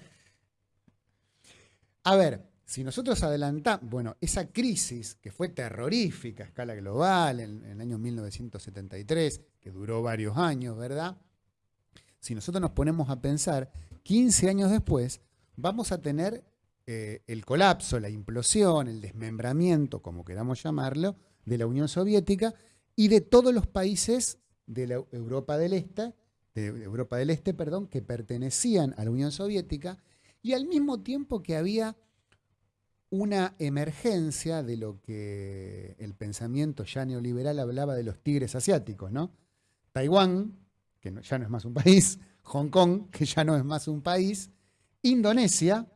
A ver, si nosotros adelantamos, bueno, esa crisis que fue terrorífica a escala global en, en el año 1973, que duró varios años, ¿verdad? Si nosotros nos ponemos a pensar, 15 años después, vamos a tener eh, el colapso, la implosión, el desmembramiento, como queramos llamarlo, de la Unión Soviética y de todos los países de Europa del Este, de Europa del Este, perdón, que pertenecían a la Unión Soviética, y al mismo tiempo que había una emergencia de lo que el pensamiento ya neoliberal hablaba de los tigres asiáticos, ¿no? Taiwán, que ya no es más un país, Hong Kong, que ya no es más un país, Indonesia,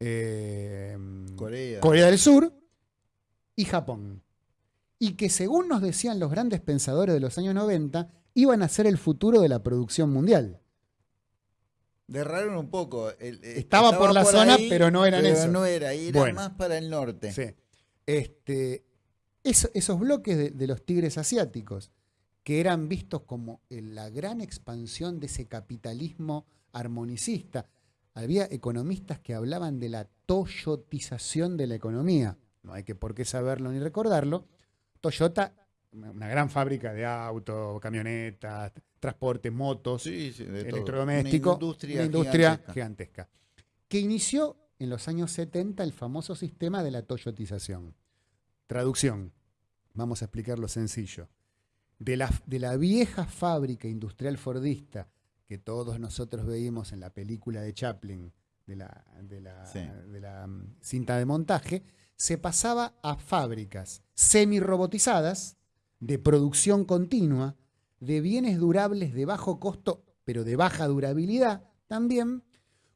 Em, Corea. del Sur y Japón. Y que según nos decían los grandes pensadores de los años 90, iban a ser el futuro de la producción mundial. Derraron un poco. estaba, por la zona, pero no eran eso. no era, era más para el norte. Sí. Este, esos bloques de, de, los tigres asiáticos, que eran vistos como la gran expansión de ese capitalismo armonicista, había economistas que hablaban de la toyotización de la economía. No hay que por qué saberlo ni recordarlo. Toyota, una gran fábrica de autos, camionetas, transporte, motos, electrodomésticos, una industria, gigantesca. Que inició en los años 70 el famoso sistema de la toyotización. Traducción, vamos a explicarlo sencillo. De la, de la vieja fábrica industrial fordista que todos nosotros veíamos en la película de Chaplin, de la, de la, mm, cinta de montaje, se pasaba a fábricas semi-robotizadas, de producción continua, de bienes durables de bajo costo, pero de baja durabilidad también,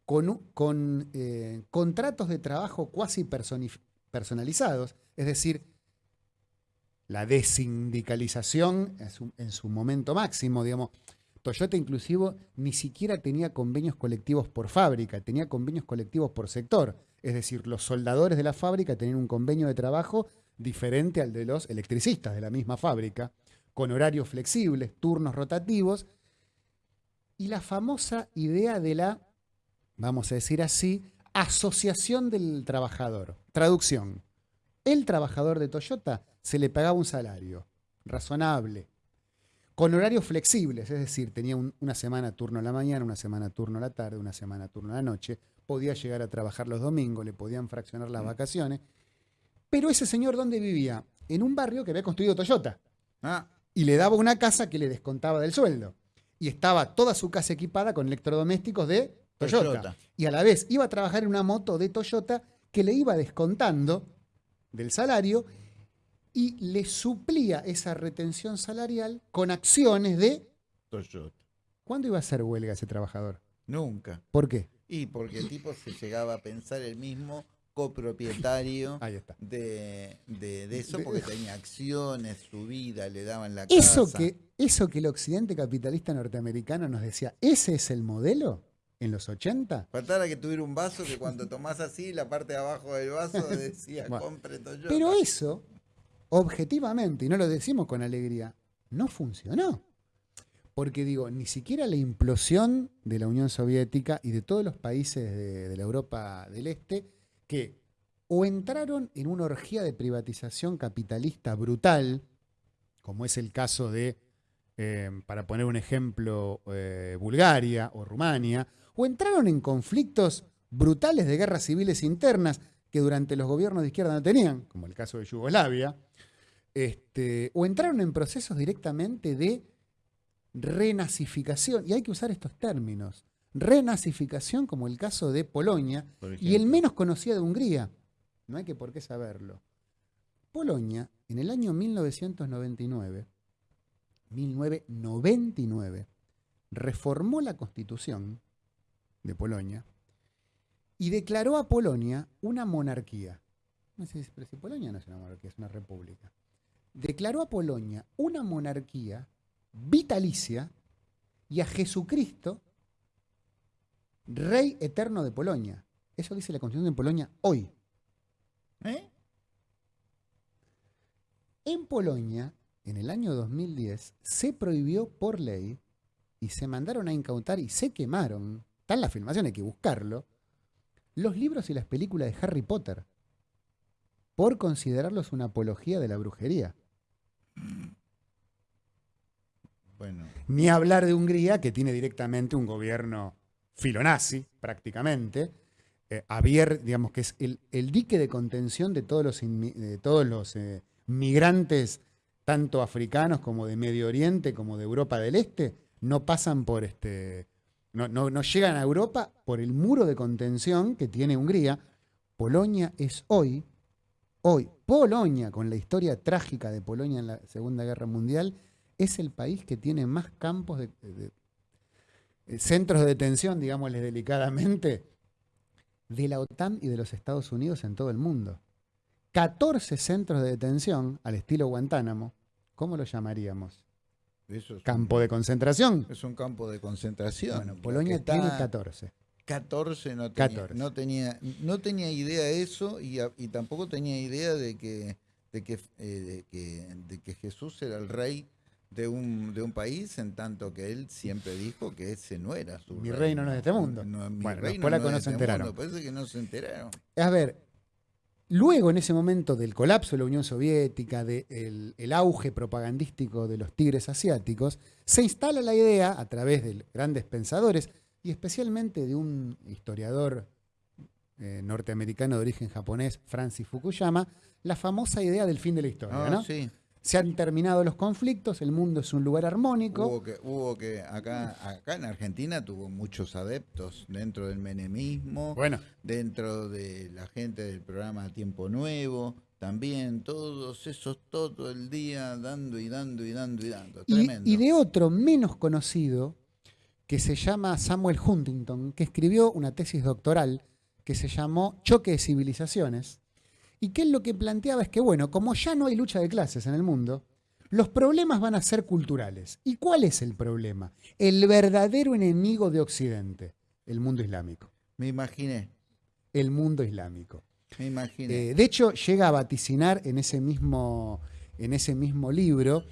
con, con eh, contratos de trabajo cuasi personalizados, es decir, la desindicalización en su, en su momento máximo, digamos, Toyota inclusive ni siquiera tenía convenios colectivos por fábrica, tenía convenios colectivos por sector. Es decir, los soldadores de la fábrica tenían un convenio de trabajo diferente al de los electricistas de la misma fábrica, con horarios flexibles, turnos rotativos, y la famosa idea de la, vamos a decir así, asociación del trabajador. Traducción. El trabajador de Toyota se le pagaba un salario razonable, con horarios flexibles, es decir, tenía una semana turno a la mañana, una semana turno a la tarde, una semana turno a la noche, podía llegar a trabajar los domingos, le podían fraccionar las mm. vacaciones, pero ese señor, ¿dónde vivía? En un barrio que había construido Toyota. Ah. Y le daba una casa que le descontaba del sueldo. Y estaba toda su casa equipada con electrodomésticos de Toyota. Y a la vez iba a trabajar en una moto de Toyota que le iba descontando del salario y le suplía esa retención salarial con acciones de Toyota. ¿Cuándo iba a hacer huelga ese trabajador? Nunca. ¿Por qué? Y porque el tipo se llegaba a pensar el mismo copropietario De, eso, porque tenía acciones, su vida, le daban la eso Que, eso que el occidente capitalista norteamericano nos decía, ¿ese es el modelo? en los 80. Faltara que tuviera un vaso que cuando tomás así, la parte de abajo del vaso decía, compre Toyota. Pero eso objetivamente, y no lo decimos con alegría, no funcionó. Porque digo, ni siquiera la implosión de la Unión Soviética y de todos los países de, la Europa del Este, que o entraron en una orgía de privatización capitalista brutal, como es el caso de, eh, para poner un ejemplo, eh, Bulgaria o Rumania, o entraron en conflictos brutales de guerras civiles internas que durante los gobiernos de izquierda no tenían, como el caso de Yugoslavia, este, o entraron en procesos directamente de renazificación, y hay que usar estos términos, renazificación como el caso de Polonia y el menos conocido de Hungría. no hay que por qué saberlo. Polonia, en el año 1999, 1999, reformó la constitución de Polonia y declaró a Polonia una monarquía. No sé, si Polonia no es una monarquía, es una república. Declaró a Polonia una monarquía vitalicia y a Jesucristo rey eterno de Polonia. Eso dice la Constitución de Polonia hoy. ¿Eh? En Polonia, en el año 2010, se prohibió por ley y se mandaron a incautar y se quemaron, está en la filmación, hay que buscarlo, los libros y las películas de Harry Potter por considerarlos una apología de la brujería. Bueno. Ni hablar de Hungría, que tiene directamente un gobierno filonazi, prácticamente, eh, abierto, digamos que es el, dique de contención de todos los, de todos los eh, migrantes, tanto africanos como de Medio Oriente, como de Europa del Este, no pasan por este. No, no, llegan a Europa por el muro de contención que tiene Hungría. Polonia es hoy, hoy, Polonia, con la historia trágica de Polonia en la Segunda Guerra Mundial, es el país que tiene más campos de, eh, centros de detención, digámosles delicadamente, de la OTAN y de los Estados Unidos en todo el mundo. 14 centros de detención al estilo Guantánamo, ¿cómo lo llamaríamos? ¿Campo de concentración? Es un campo de concentración. Bueno, Polonia tiene 14. 14 no tenía, No, tenía, no tenía idea de eso y, tampoco tenía idea de que, de que, eh, de que Jesús era el rey de un, de un país, en tanto que él siempre dijo que ese no era su Mi reino, no es de este mundo. bueno, reino no, no se este enteraron. Parece que no se enteraron. A ver, luego en ese momento del colapso de la Unión Soviética, del el auge propagandístico de los tigres asiáticos, se instala la idea, a través de grandes pensadores, y especialmente de un historiador eh, norteamericano de origen japonés, Francis Fukuyama, la famosa idea del fin de la historia. Ah, ¿no? sí se han terminado los conflictos, el mundo es un lugar armónico. Hubo que, hubo que acá, acá en Argentina tuvo muchos adeptos dentro del menemismo, bueno. dentro de la gente del programa Tiempo Nuevo, también todos esos todo el día dando y dando y dando y dando. Tremendo. Y, y de otro menos conocido, que se llama Samuel Huntington, que escribió una tesis doctoral que se llamó Choque de Civilizaciones y que él lo que planteaba es que, bueno, como ya no hay lucha de clases en el mundo, los problemas van a ser culturales. ¿Y cuál es el problema? El verdadero enemigo de Occidente, el mundo islámico. Me imaginé. El mundo islámico. Me imaginé. Eh, de hecho, llega a vaticinar en ese mismo, en ese mismo libro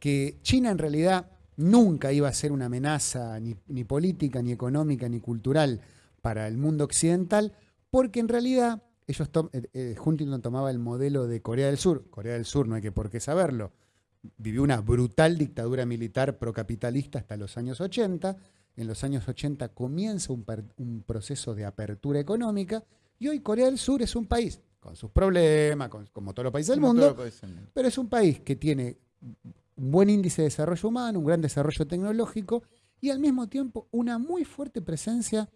que China en realidad nunca iba a ser una amenaza ni, ni política, ni económica, ni cultural para el mundo occidental, porque en realidad ellos eh, eh, Huntington tomaba el modelo de Corea del Sur. Corea del Sur no hay que por qué saberlo. Vivió una brutal dictadura militar procapitalista hasta los años 80. En los años 80 comienza un, proceso de apertura económica y hoy Corea del Sur es un país con sus problemas, como todos los países del mundo, pero es un país que tiene un buen índice de desarrollo humano, un gran desarrollo tecnológico y al mismo tiempo una muy fuerte presencia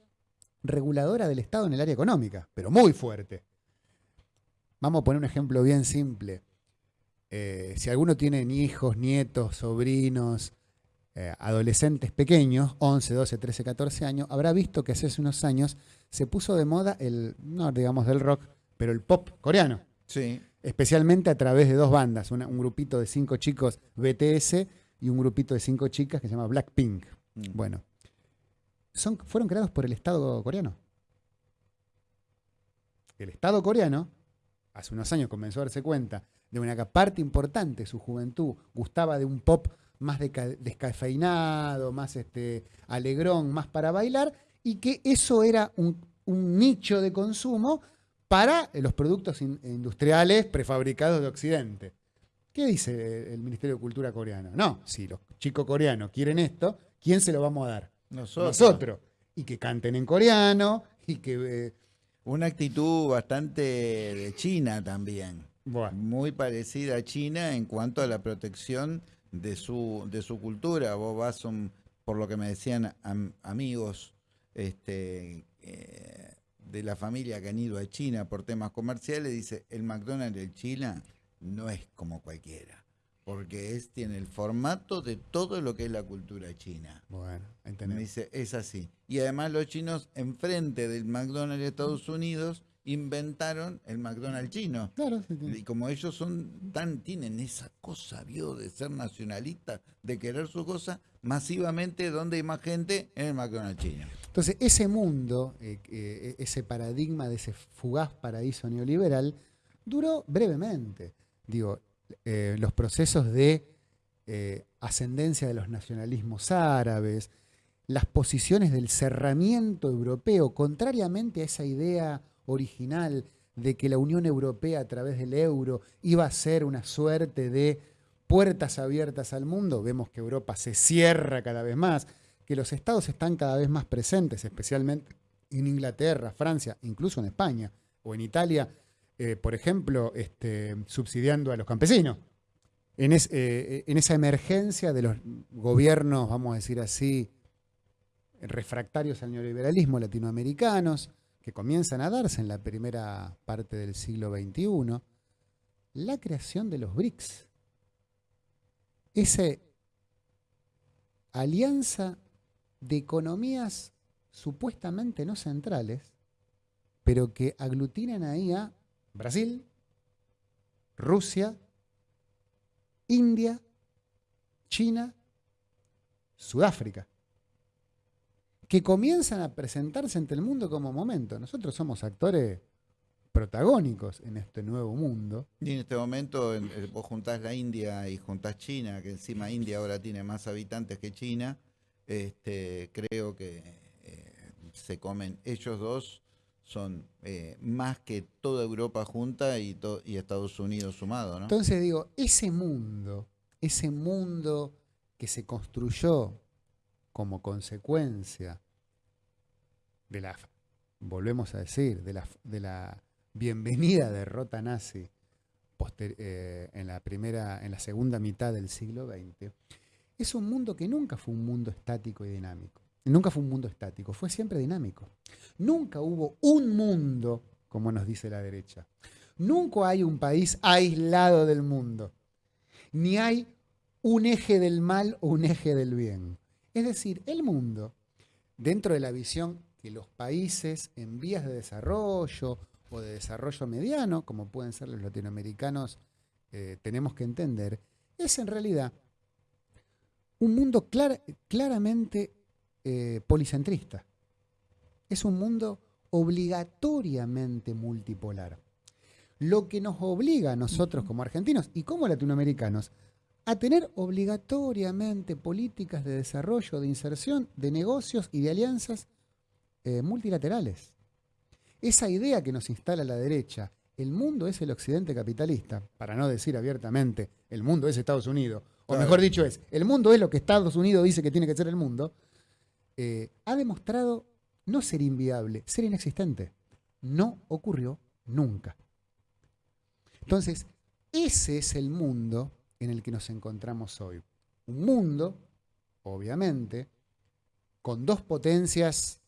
reguladora del Estado en el área económica, pero muy fuerte. Vamos a poner un ejemplo bien simple. Eh, si alguno tiene hijos, nietos, sobrinos, eh, adolescentes pequeños, 11, 12, 13, 14 años, habrá visto que hace unos años se puso de moda el, no digamos del rock, pero el pop coreano. Sí. Especialmente a través de dos bandas, un grupito de cinco chicos BTS y un grupito de cinco chicas que se llama Blackpink. Mm. Bueno, fueron creados por el Estado coreano. El Estado coreano, hace unos años comenzó a darse cuenta de una parte importante de su juventud gustaba de un pop más descafeinado, más este, alegrón, más para bailar, y que eso era un, nicho de consumo para los productos industriales prefabricados de Occidente. ¿Qué dice el Ministerio de Cultura coreano? No, si los chicos coreanos quieren esto, ¿quién se lo vamos a dar? Nosotros. Y que canten en coreano y que... Eh, Una actitud bastante de China también. Muy parecida a China en cuanto a la protección de su, de su cultura. Vos vas, por lo que me decían amigos este, eh, de la familia que han ido a China por temas comerciales, dice, el McDonald's de China no es como cualquiera, porque es, tiene el formato de todo lo que es la cultura china. Bueno, entendemos. Me dice, es así. Y además los chinos, enfrente del McDonald's de Estados Unidos, inventaron el McDonald's chino. Claro, Y como ellos son tan, tienen esa cosa, vio, de ser nacionalistas, de querer su cosa, masivamente, donde hay más gente? En el McDonald's chino. Entonces, ese mundo, eh, eh, ese paradigma de ese fugaz paraíso neoliberal, duró brevemente. Digo, eh, los procesos de ascendencia de los nacionalismos árabes, las posiciones del cerramiento europeo, contrariamente a esa idea original de que la Unión Europea a través del euro iba a ser una suerte de puertas abiertas al mundo, vemos que Europa se cierra cada vez más, que los estados están cada vez más presentes, especialmente en Inglaterra, Francia, incluso en España o en Italia, eh, por ejemplo, este, subsidiando a los campesinos. En, eh, en esa emergencia de los gobiernos, vamos a decir así, refractarios al neoliberalismo latinoamericanos, que comienzan a darse en la primera parte del siglo XXI, la creación de los BRICS. Esa alianza de economías supuestamente no centrales, pero que aglutinan ahí a Brasil, Rusia, India, China, Sudáfrica que comienzan a presentarse ante el mundo como momento. Nosotros somos actores protagónicos en este nuevo mundo. Y en este momento vos juntás la India y juntás China, que encima India ahora tiene más habitantes que China, este, creo que eh, se comen, ellos dos son eh, más que toda Europa junta y, Estados Unidos sumado. ¿no? Entonces digo, ese mundo, ese mundo que se construyó como consecuencia de la, volvemos a decir, de la, de la bienvenida derrota nazi eh, en, la primera, en la segunda mitad del siglo XX, es un mundo que nunca fue un mundo estático y dinámico. Nunca fue un mundo estático, fue siempre dinámico. Nunca hubo un mundo, como nos dice la derecha. Nunca hay un país aislado del mundo. Ni hay un eje del mal o un eje del bien. Es decir, el mundo, dentro de la visión que los países en vías de desarrollo o de desarrollo mediano, como pueden ser los latinoamericanos, eh, tenemos que entender, es en realidad un mundo claramente eh, policentrista. Es un mundo obligatoriamente multipolar. Lo que nos obliga a nosotros como argentinos y como latinoamericanos a tener obligatoriamente políticas de desarrollo, de inserción, de negocios y de alianzas eh, multilaterales. Esa idea que nos instala la derecha, el mundo es el occidente capitalista, para no decir abiertamente, el mundo es Estados Unidos, o mejor dicho es, el mundo es lo que Estados Unidos dice que tiene que ser el mundo, eh, ha demostrado no ser inviable, ser inexistente. No ocurrió nunca. Entonces, ese es el mundo en el que nos encontramos hoy. Un mundo, obviamente, con dos potencias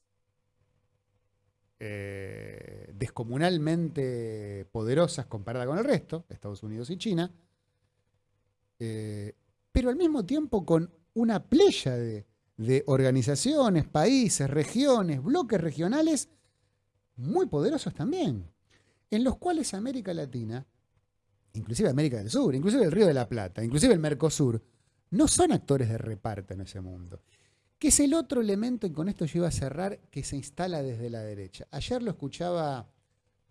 eh, descomunalmente poderosas comparada con el resto, Estados Unidos y China, eh, pero al mismo tiempo con una playa de, de organizaciones, países, regiones, bloques regionales muy poderosos también, en los cuales América Latina, inclusive América del Sur, inclusive el Río de la Plata, inclusive el Mercosur, no son actores de reparto en ese mundo que es el otro elemento, y con esto yo iba a cerrar, que se instala desde la derecha. Ayer lo escuchaba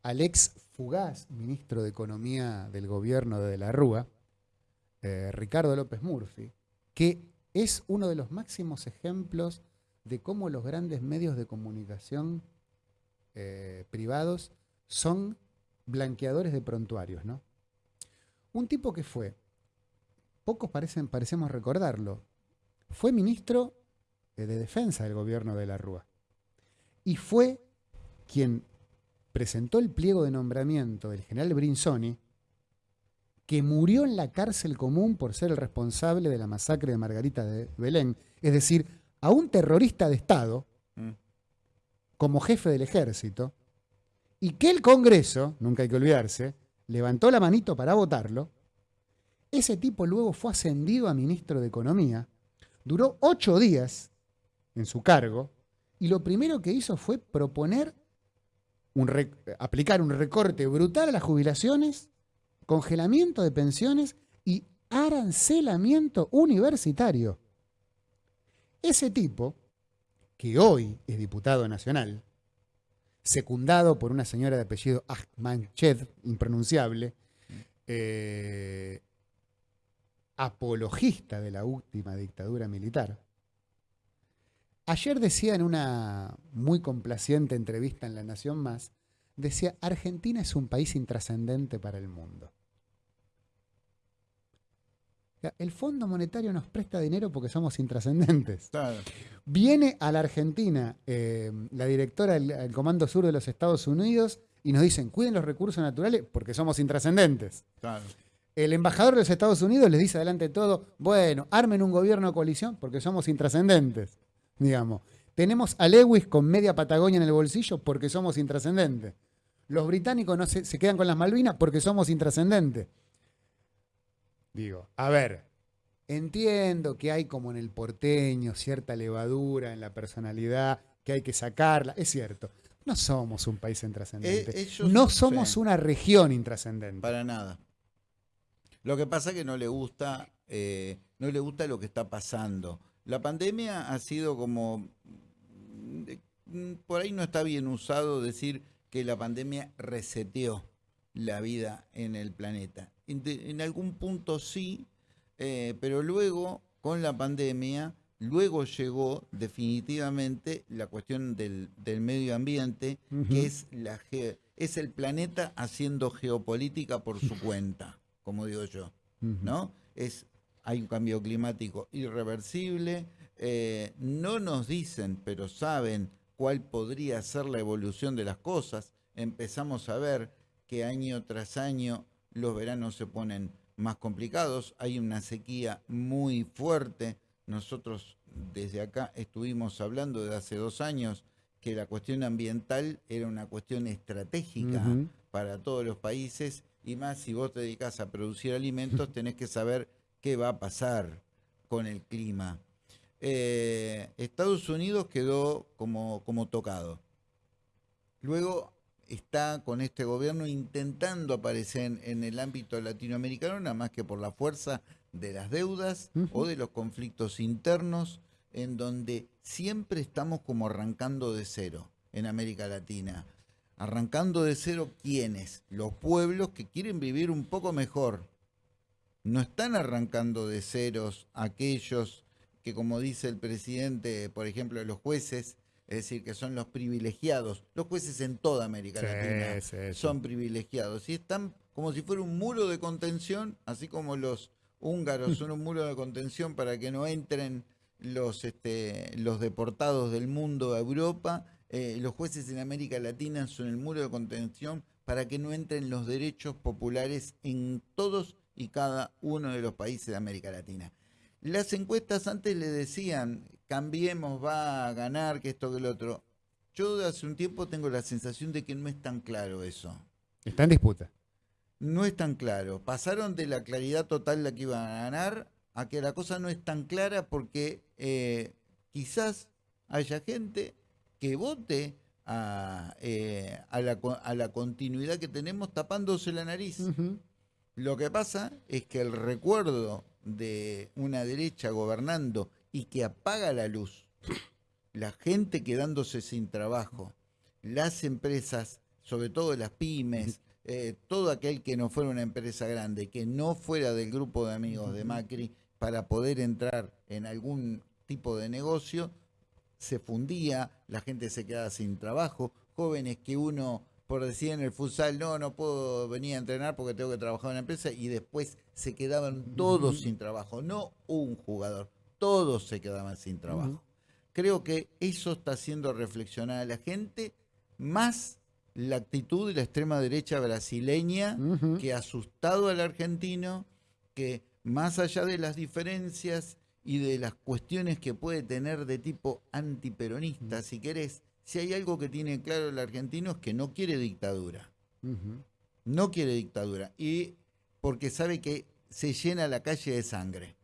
al ex fugaz ministro de Economía del gobierno de, la Rúa, eh, Ricardo López Murphy, que es uno de los máximos ejemplos de cómo los grandes medios de comunicación eh, privados son blanqueadores de prontuarios. ¿no? Un tipo que fue, pocos parecemos recordarlo, fue ministro de defensa del gobierno de la Rúa. Y fue quien presentó el pliego de nombramiento del general Brinsoni, que murió en la cárcel común por ser el responsable de la masacre de Margarita de Belén, es decir, a un terrorista de Estado, mm. como jefe del ejército, y que el Congreso, nunca hay que olvidarse, levantó la manito para votarlo, ese tipo luego fue ascendido a ministro de Economía, duró ocho días en su cargo, y lo primero que hizo fue proponer aplicar un recorte brutal a las jubilaciones, congelamiento de pensiones y arancelamiento universitario. Ese tipo, que hoy es diputado nacional, secundado por una señora de apellido Ahmanched, impronunciable, eh, apologista de la última dictadura militar, Ayer decía en una muy complaciente entrevista en La Nación Más, decía, Argentina es un país intrascendente para el mundo. El Fondo Monetario nos presta dinero porque somos intrascendentes. Viene a la Argentina eh, la directora del, Comando Sur de los Estados Unidos y nos dicen, cuiden los recursos naturales porque somos intrascendentes. El embajador de los Estados Unidos les dice adelante de todo, bueno, armen un gobierno de coalición porque somos intrascendentes digamos. Tenemos a Lewis con media Patagonia en el bolsillo porque somos intrascendentes. Los británicos no se, se quedan con las Malvinas porque somos intrascendentes. Digo, a ver, entiendo que hay como en el porteño cierta levadura en la personalidad, que hay que sacarla, es cierto. No somos un país intrascendente. Eh, no somos una región intrascendente. Para nada. Lo que pasa es que no le gusta, eh, no le gusta lo que está pasando. La pandemia ha sido como, mm, por ahí no está bien usado decir que la pandemia reseteó la vida en el planeta. En, algún punto sí, eh, pero luego con la pandemia, luego llegó definitivamente la cuestión del, medio ambiente, que es, la es el planeta haciendo geopolítica por su cuenta, como digo yo, ¿no? Es hay un cambio climático irreversible, eh, no nos dicen, pero saben cuál podría ser la evolución de las cosas. Empezamos a ver que año tras año los veranos se ponen más complicados, hay una sequía muy fuerte. Nosotros desde acá estuvimos hablando de hace dos años que la cuestión ambiental era una cuestión estratégica para todos los países y más si vos te dedicas a producir alimentos tenés que saber qué va a pasar con el clima. Eh, Estados Unidos quedó como, como tocado. Luego está con este gobierno intentando aparecer en, el ámbito latinoamericano, nada más que por la fuerza de las deudas o de los conflictos internos, en donde siempre estamos como arrancando de cero en América Latina. Arrancando de cero, ¿quiénes? Los pueblos que quieren vivir un poco mejor, no están arrancando de ceros aquellos que, como dice el presidente, por ejemplo, los jueces, es decir, que son los privilegiados. Los jueces en toda América Latina son privilegiados y están como si fuera un muro de contención, así como los húngaros son un muro de contención para que no entren los, este, los deportados del mundo a Europa. Eh, los jueces en América Latina son el muro de contención para que no entren los derechos populares en todos y cada uno de los países de América Latina. Las encuestas antes le decían, cambiemos, va a ganar, que esto, que lo otro. Yo de hace un tiempo tengo la sensación de que no es tan claro eso. Está en disputa. No es tan claro. Pasaron de la claridad total la que iban a ganar a que la cosa no es tan clara porque eh, quizás haya gente que vote a, eh, a, la, a, la, continuidad que tenemos tapándose la nariz. Lo que pasa es que el recuerdo de una derecha gobernando y que apaga la luz, la gente quedándose sin trabajo, las empresas, sobre todo las pymes, eh, todo aquel que no fuera una empresa grande, que no fuera del grupo de amigos de Macri para poder entrar en algún tipo de negocio, se fundía, la gente se quedaba sin trabajo, jóvenes que uno por decir en el futsal, no, no puedo venir a entrenar porque tengo que trabajar en la empresa, y después se quedaban todos sin trabajo, no un jugador, todos se quedaban sin trabajo. Creo que eso está haciendo reflexionar a la gente, más la actitud de la extrema derecha brasileña que ha asustado al argentino, que más allá de las diferencias y de las cuestiones que puede tener de tipo antiperonista, si querés, si hay algo que tiene claro el argentino es que no quiere dictadura. No quiere dictadura. Y porque sabe que se llena la calle de sangre.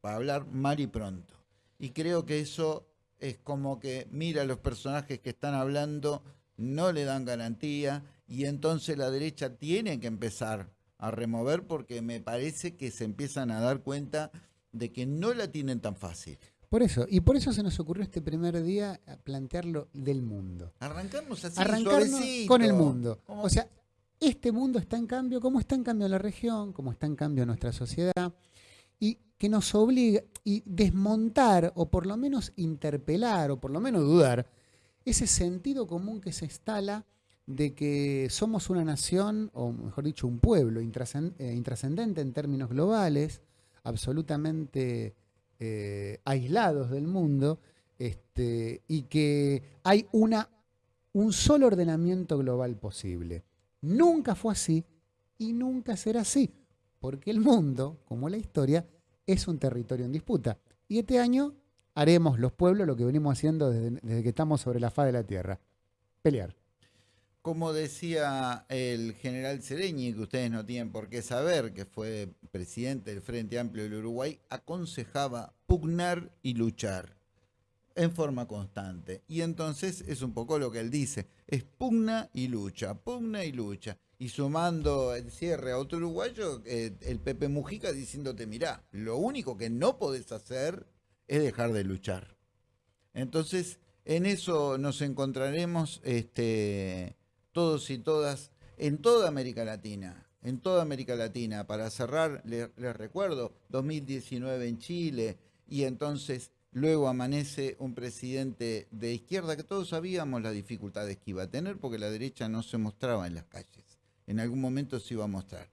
Para hablar mal y pronto. Y creo que eso es como que mira los personajes que están hablando, no le dan garantía. Y entonces la derecha tiene que empezar a remover porque me parece que se empiezan a dar cuenta de que no la tienen tan fácil. Por eso, y por eso se nos ocurrió este primer día plantearlo del mundo. Arrancamos así, Arrancarnos con el mundo. O sea, este mundo está en cambio, como está en cambio la región, como está en cambio nuestra sociedad, y que nos obliga y desmontar, o por lo menos interpelar, o por lo menos dudar, ese sentido común que se instala de que somos una nación, o mejor dicho, un pueblo eh, intrascendente en términos globales, absolutamente eh, aislados del mundo este, y que hay una, un solo ordenamiento global posible. Nunca fue así y nunca será así, porque el mundo, como la historia, es un territorio en disputa. Y este año haremos los pueblos lo que venimos haciendo desde, desde que estamos sobre la faz de la Tierra, pelear. Como decía el general Sereñi, que ustedes no tienen por qué saber, que fue presidente del Frente Amplio del Uruguay, aconsejaba pugnar y luchar en forma constante. Y entonces es un poco lo que él dice, es pugna y lucha, pugna y lucha. Y sumando el cierre a otro uruguayo, eh, el Pepe Mujica diciéndote, mirá, lo único que no podés hacer es dejar de luchar. Entonces, en eso nos encontraremos este, todos y todas en toda América Latina. En toda América Latina. Para cerrar, les, recuerdo, 2019 en Chile y entonces luego amanece un presidente de izquierda que todos sabíamos las dificultades que iba a tener porque la derecha no se mostraba en las calles. En algún momento se iba a mostrar.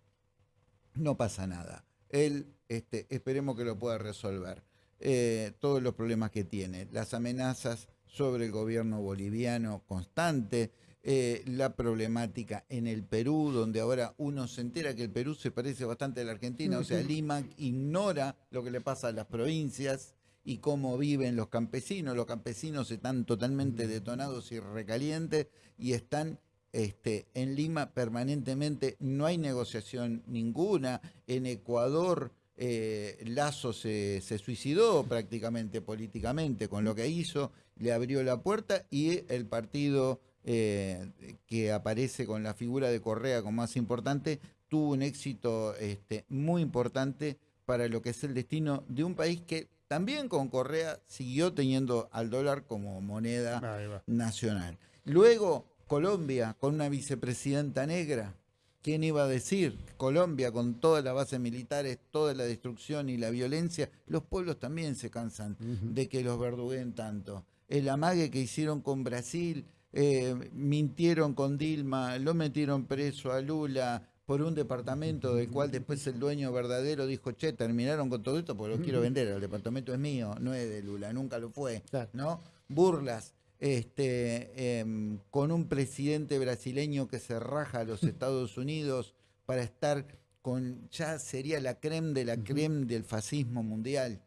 No pasa nada. Él, este, esperemos que lo pueda resolver. Eh, todos los problemas que tiene, las amenazas sobre el gobierno boliviano constante, eh, la problemática en el Perú, donde ahora uno se entera que el Perú se parece bastante a la Argentina, o sea, Lima ignora lo que le pasa a las provincias y cómo viven los campesinos. Los campesinos están totalmente detonados y recalientes y están este, en Lima permanentemente, no hay negociación ninguna. En Ecuador, eh, Lazo se, se, suicidó prácticamente políticamente con lo que hizo, le abrió la puerta y el partido eh, que aparece con la figura de Correa como más importante, tuvo un éxito este, muy importante para lo que es el destino de un país que también con Correa siguió teniendo al dólar como moneda nacional. Luego, Colombia, con una vicepresidenta negra. ¿Quién iba a decir? Colombia, con todas las bases militares, toda la destrucción y la violencia, los pueblos también se cansan de que los verduguen tanto. El amague que hicieron con Brasil, eh, mintieron con Dilma, lo metieron preso a Lula por un departamento del cual después el dueño verdadero dijo, che, terminaron con todo esto porque lo quiero vender, el departamento es mío, no es de Lula, nunca lo fue, ¿no? Burlas, este, em, con un presidente brasileño que se raja a los Estados Unidos para estar con, ya sería la creme de la creme del fascismo mundial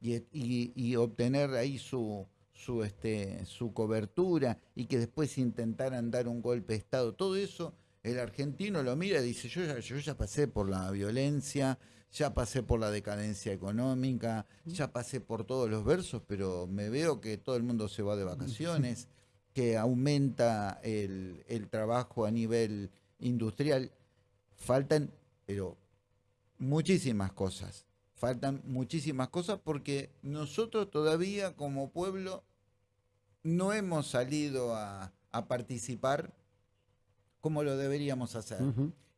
y obtener ahí su, su, este, su cobertura y que después intentaran dar un golpe de Estado. Todo eso el argentino lo mira y dice, yo ya, yo ya pasé por la violencia, ya pasé por la decadencia económica, ya pasé por todos los versos, pero me veo que todo el mundo se va de vacaciones, que aumenta el, el trabajo a nivel industrial. Faltan, pero muchísimas cosas. Faltan muchísimas cosas porque nosotros todavía como pueblo no hemos salido a, participar como lo deberíamos hacer.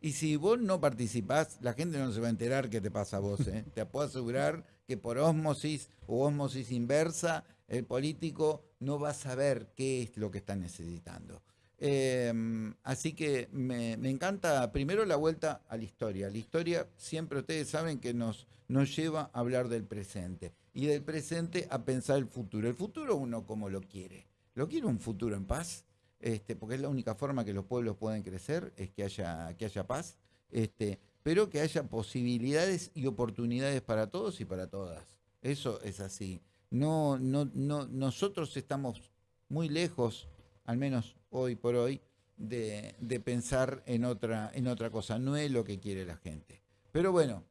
Y si vos no participás, la gente no se va a enterar qué te pasa a vos. ¿eh? te puedo asegurar que por osmosis o osmosis inversa, el político no va a saber qué es lo que está necesitando. Em, así que me, encanta primero la vuelta a la historia. La historia siempre ustedes saben que nos, nos lleva a hablar del presente y del presente a pensar el futuro. El futuro uno como lo quiere. Lo quiere un futuro en paz, este, porque es la única forma que los pueblos pueden crecer, es que haya, que haya paz, este, pero que haya posibilidades y oportunidades para todos y para todas. Eso es así. No, no, no, nosotros estamos muy lejos al menos hoy por hoy, de, de, pensar en otra, en otra cosa. No es lo que quiere la gente. Pero bueno,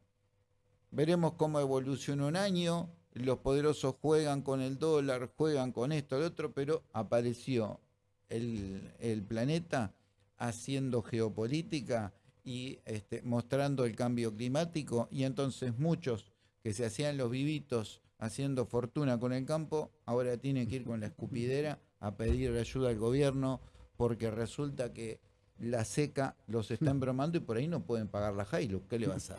veremos cómo evoluciona un año. Los poderosos juegan con el dólar, juegan con esto, el otro, pero apareció el, planeta haciendo geopolítica y este, mostrando el cambio climático y entonces muchos que se hacían los vivitos haciendo fortuna con el campo, ahora tienen que ir con la escupidera a pedir ayuda al gobierno porque resulta que la seca los está embromando y por ahí no pueden pagar la Hilux. ¿Qué le va a hacer?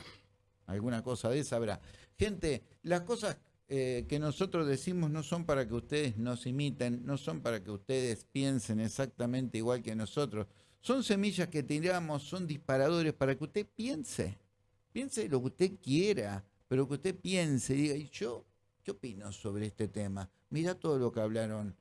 Alguna cosa de esa habrá. Gente, las cosas eh, que nosotros decimos no son para que ustedes nos imiten, no son para que ustedes piensen exactamente igual que nosotros. Son semillas que tiramos, son disparadores para que usted piense. Piense lo que usted quiera, pero que usted piense y diga, ¿y yo qué opino sobre este tema? Mira todo lo que hablaron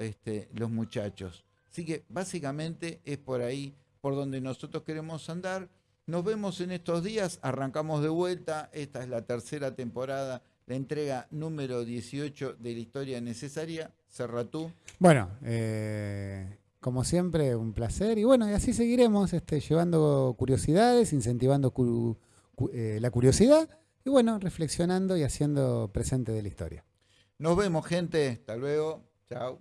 este, los muchachos. Así que básicamente es por ahí por donde nosotros queremos andar. Nos vemos en estos días, arrancamos de vuelta, esta es la tercera temporada, la entrega número 18 de la historia necesaria. Cerratú. Bueno, eh, como siempre, un placer. Y bueno, y así seguiremos este, llevando curiosidades, incentivando eh, la curiosidad y bueno, reflexionando y haciendo presente de la historia. Nos vemos, gente. Hasta luego. Chao.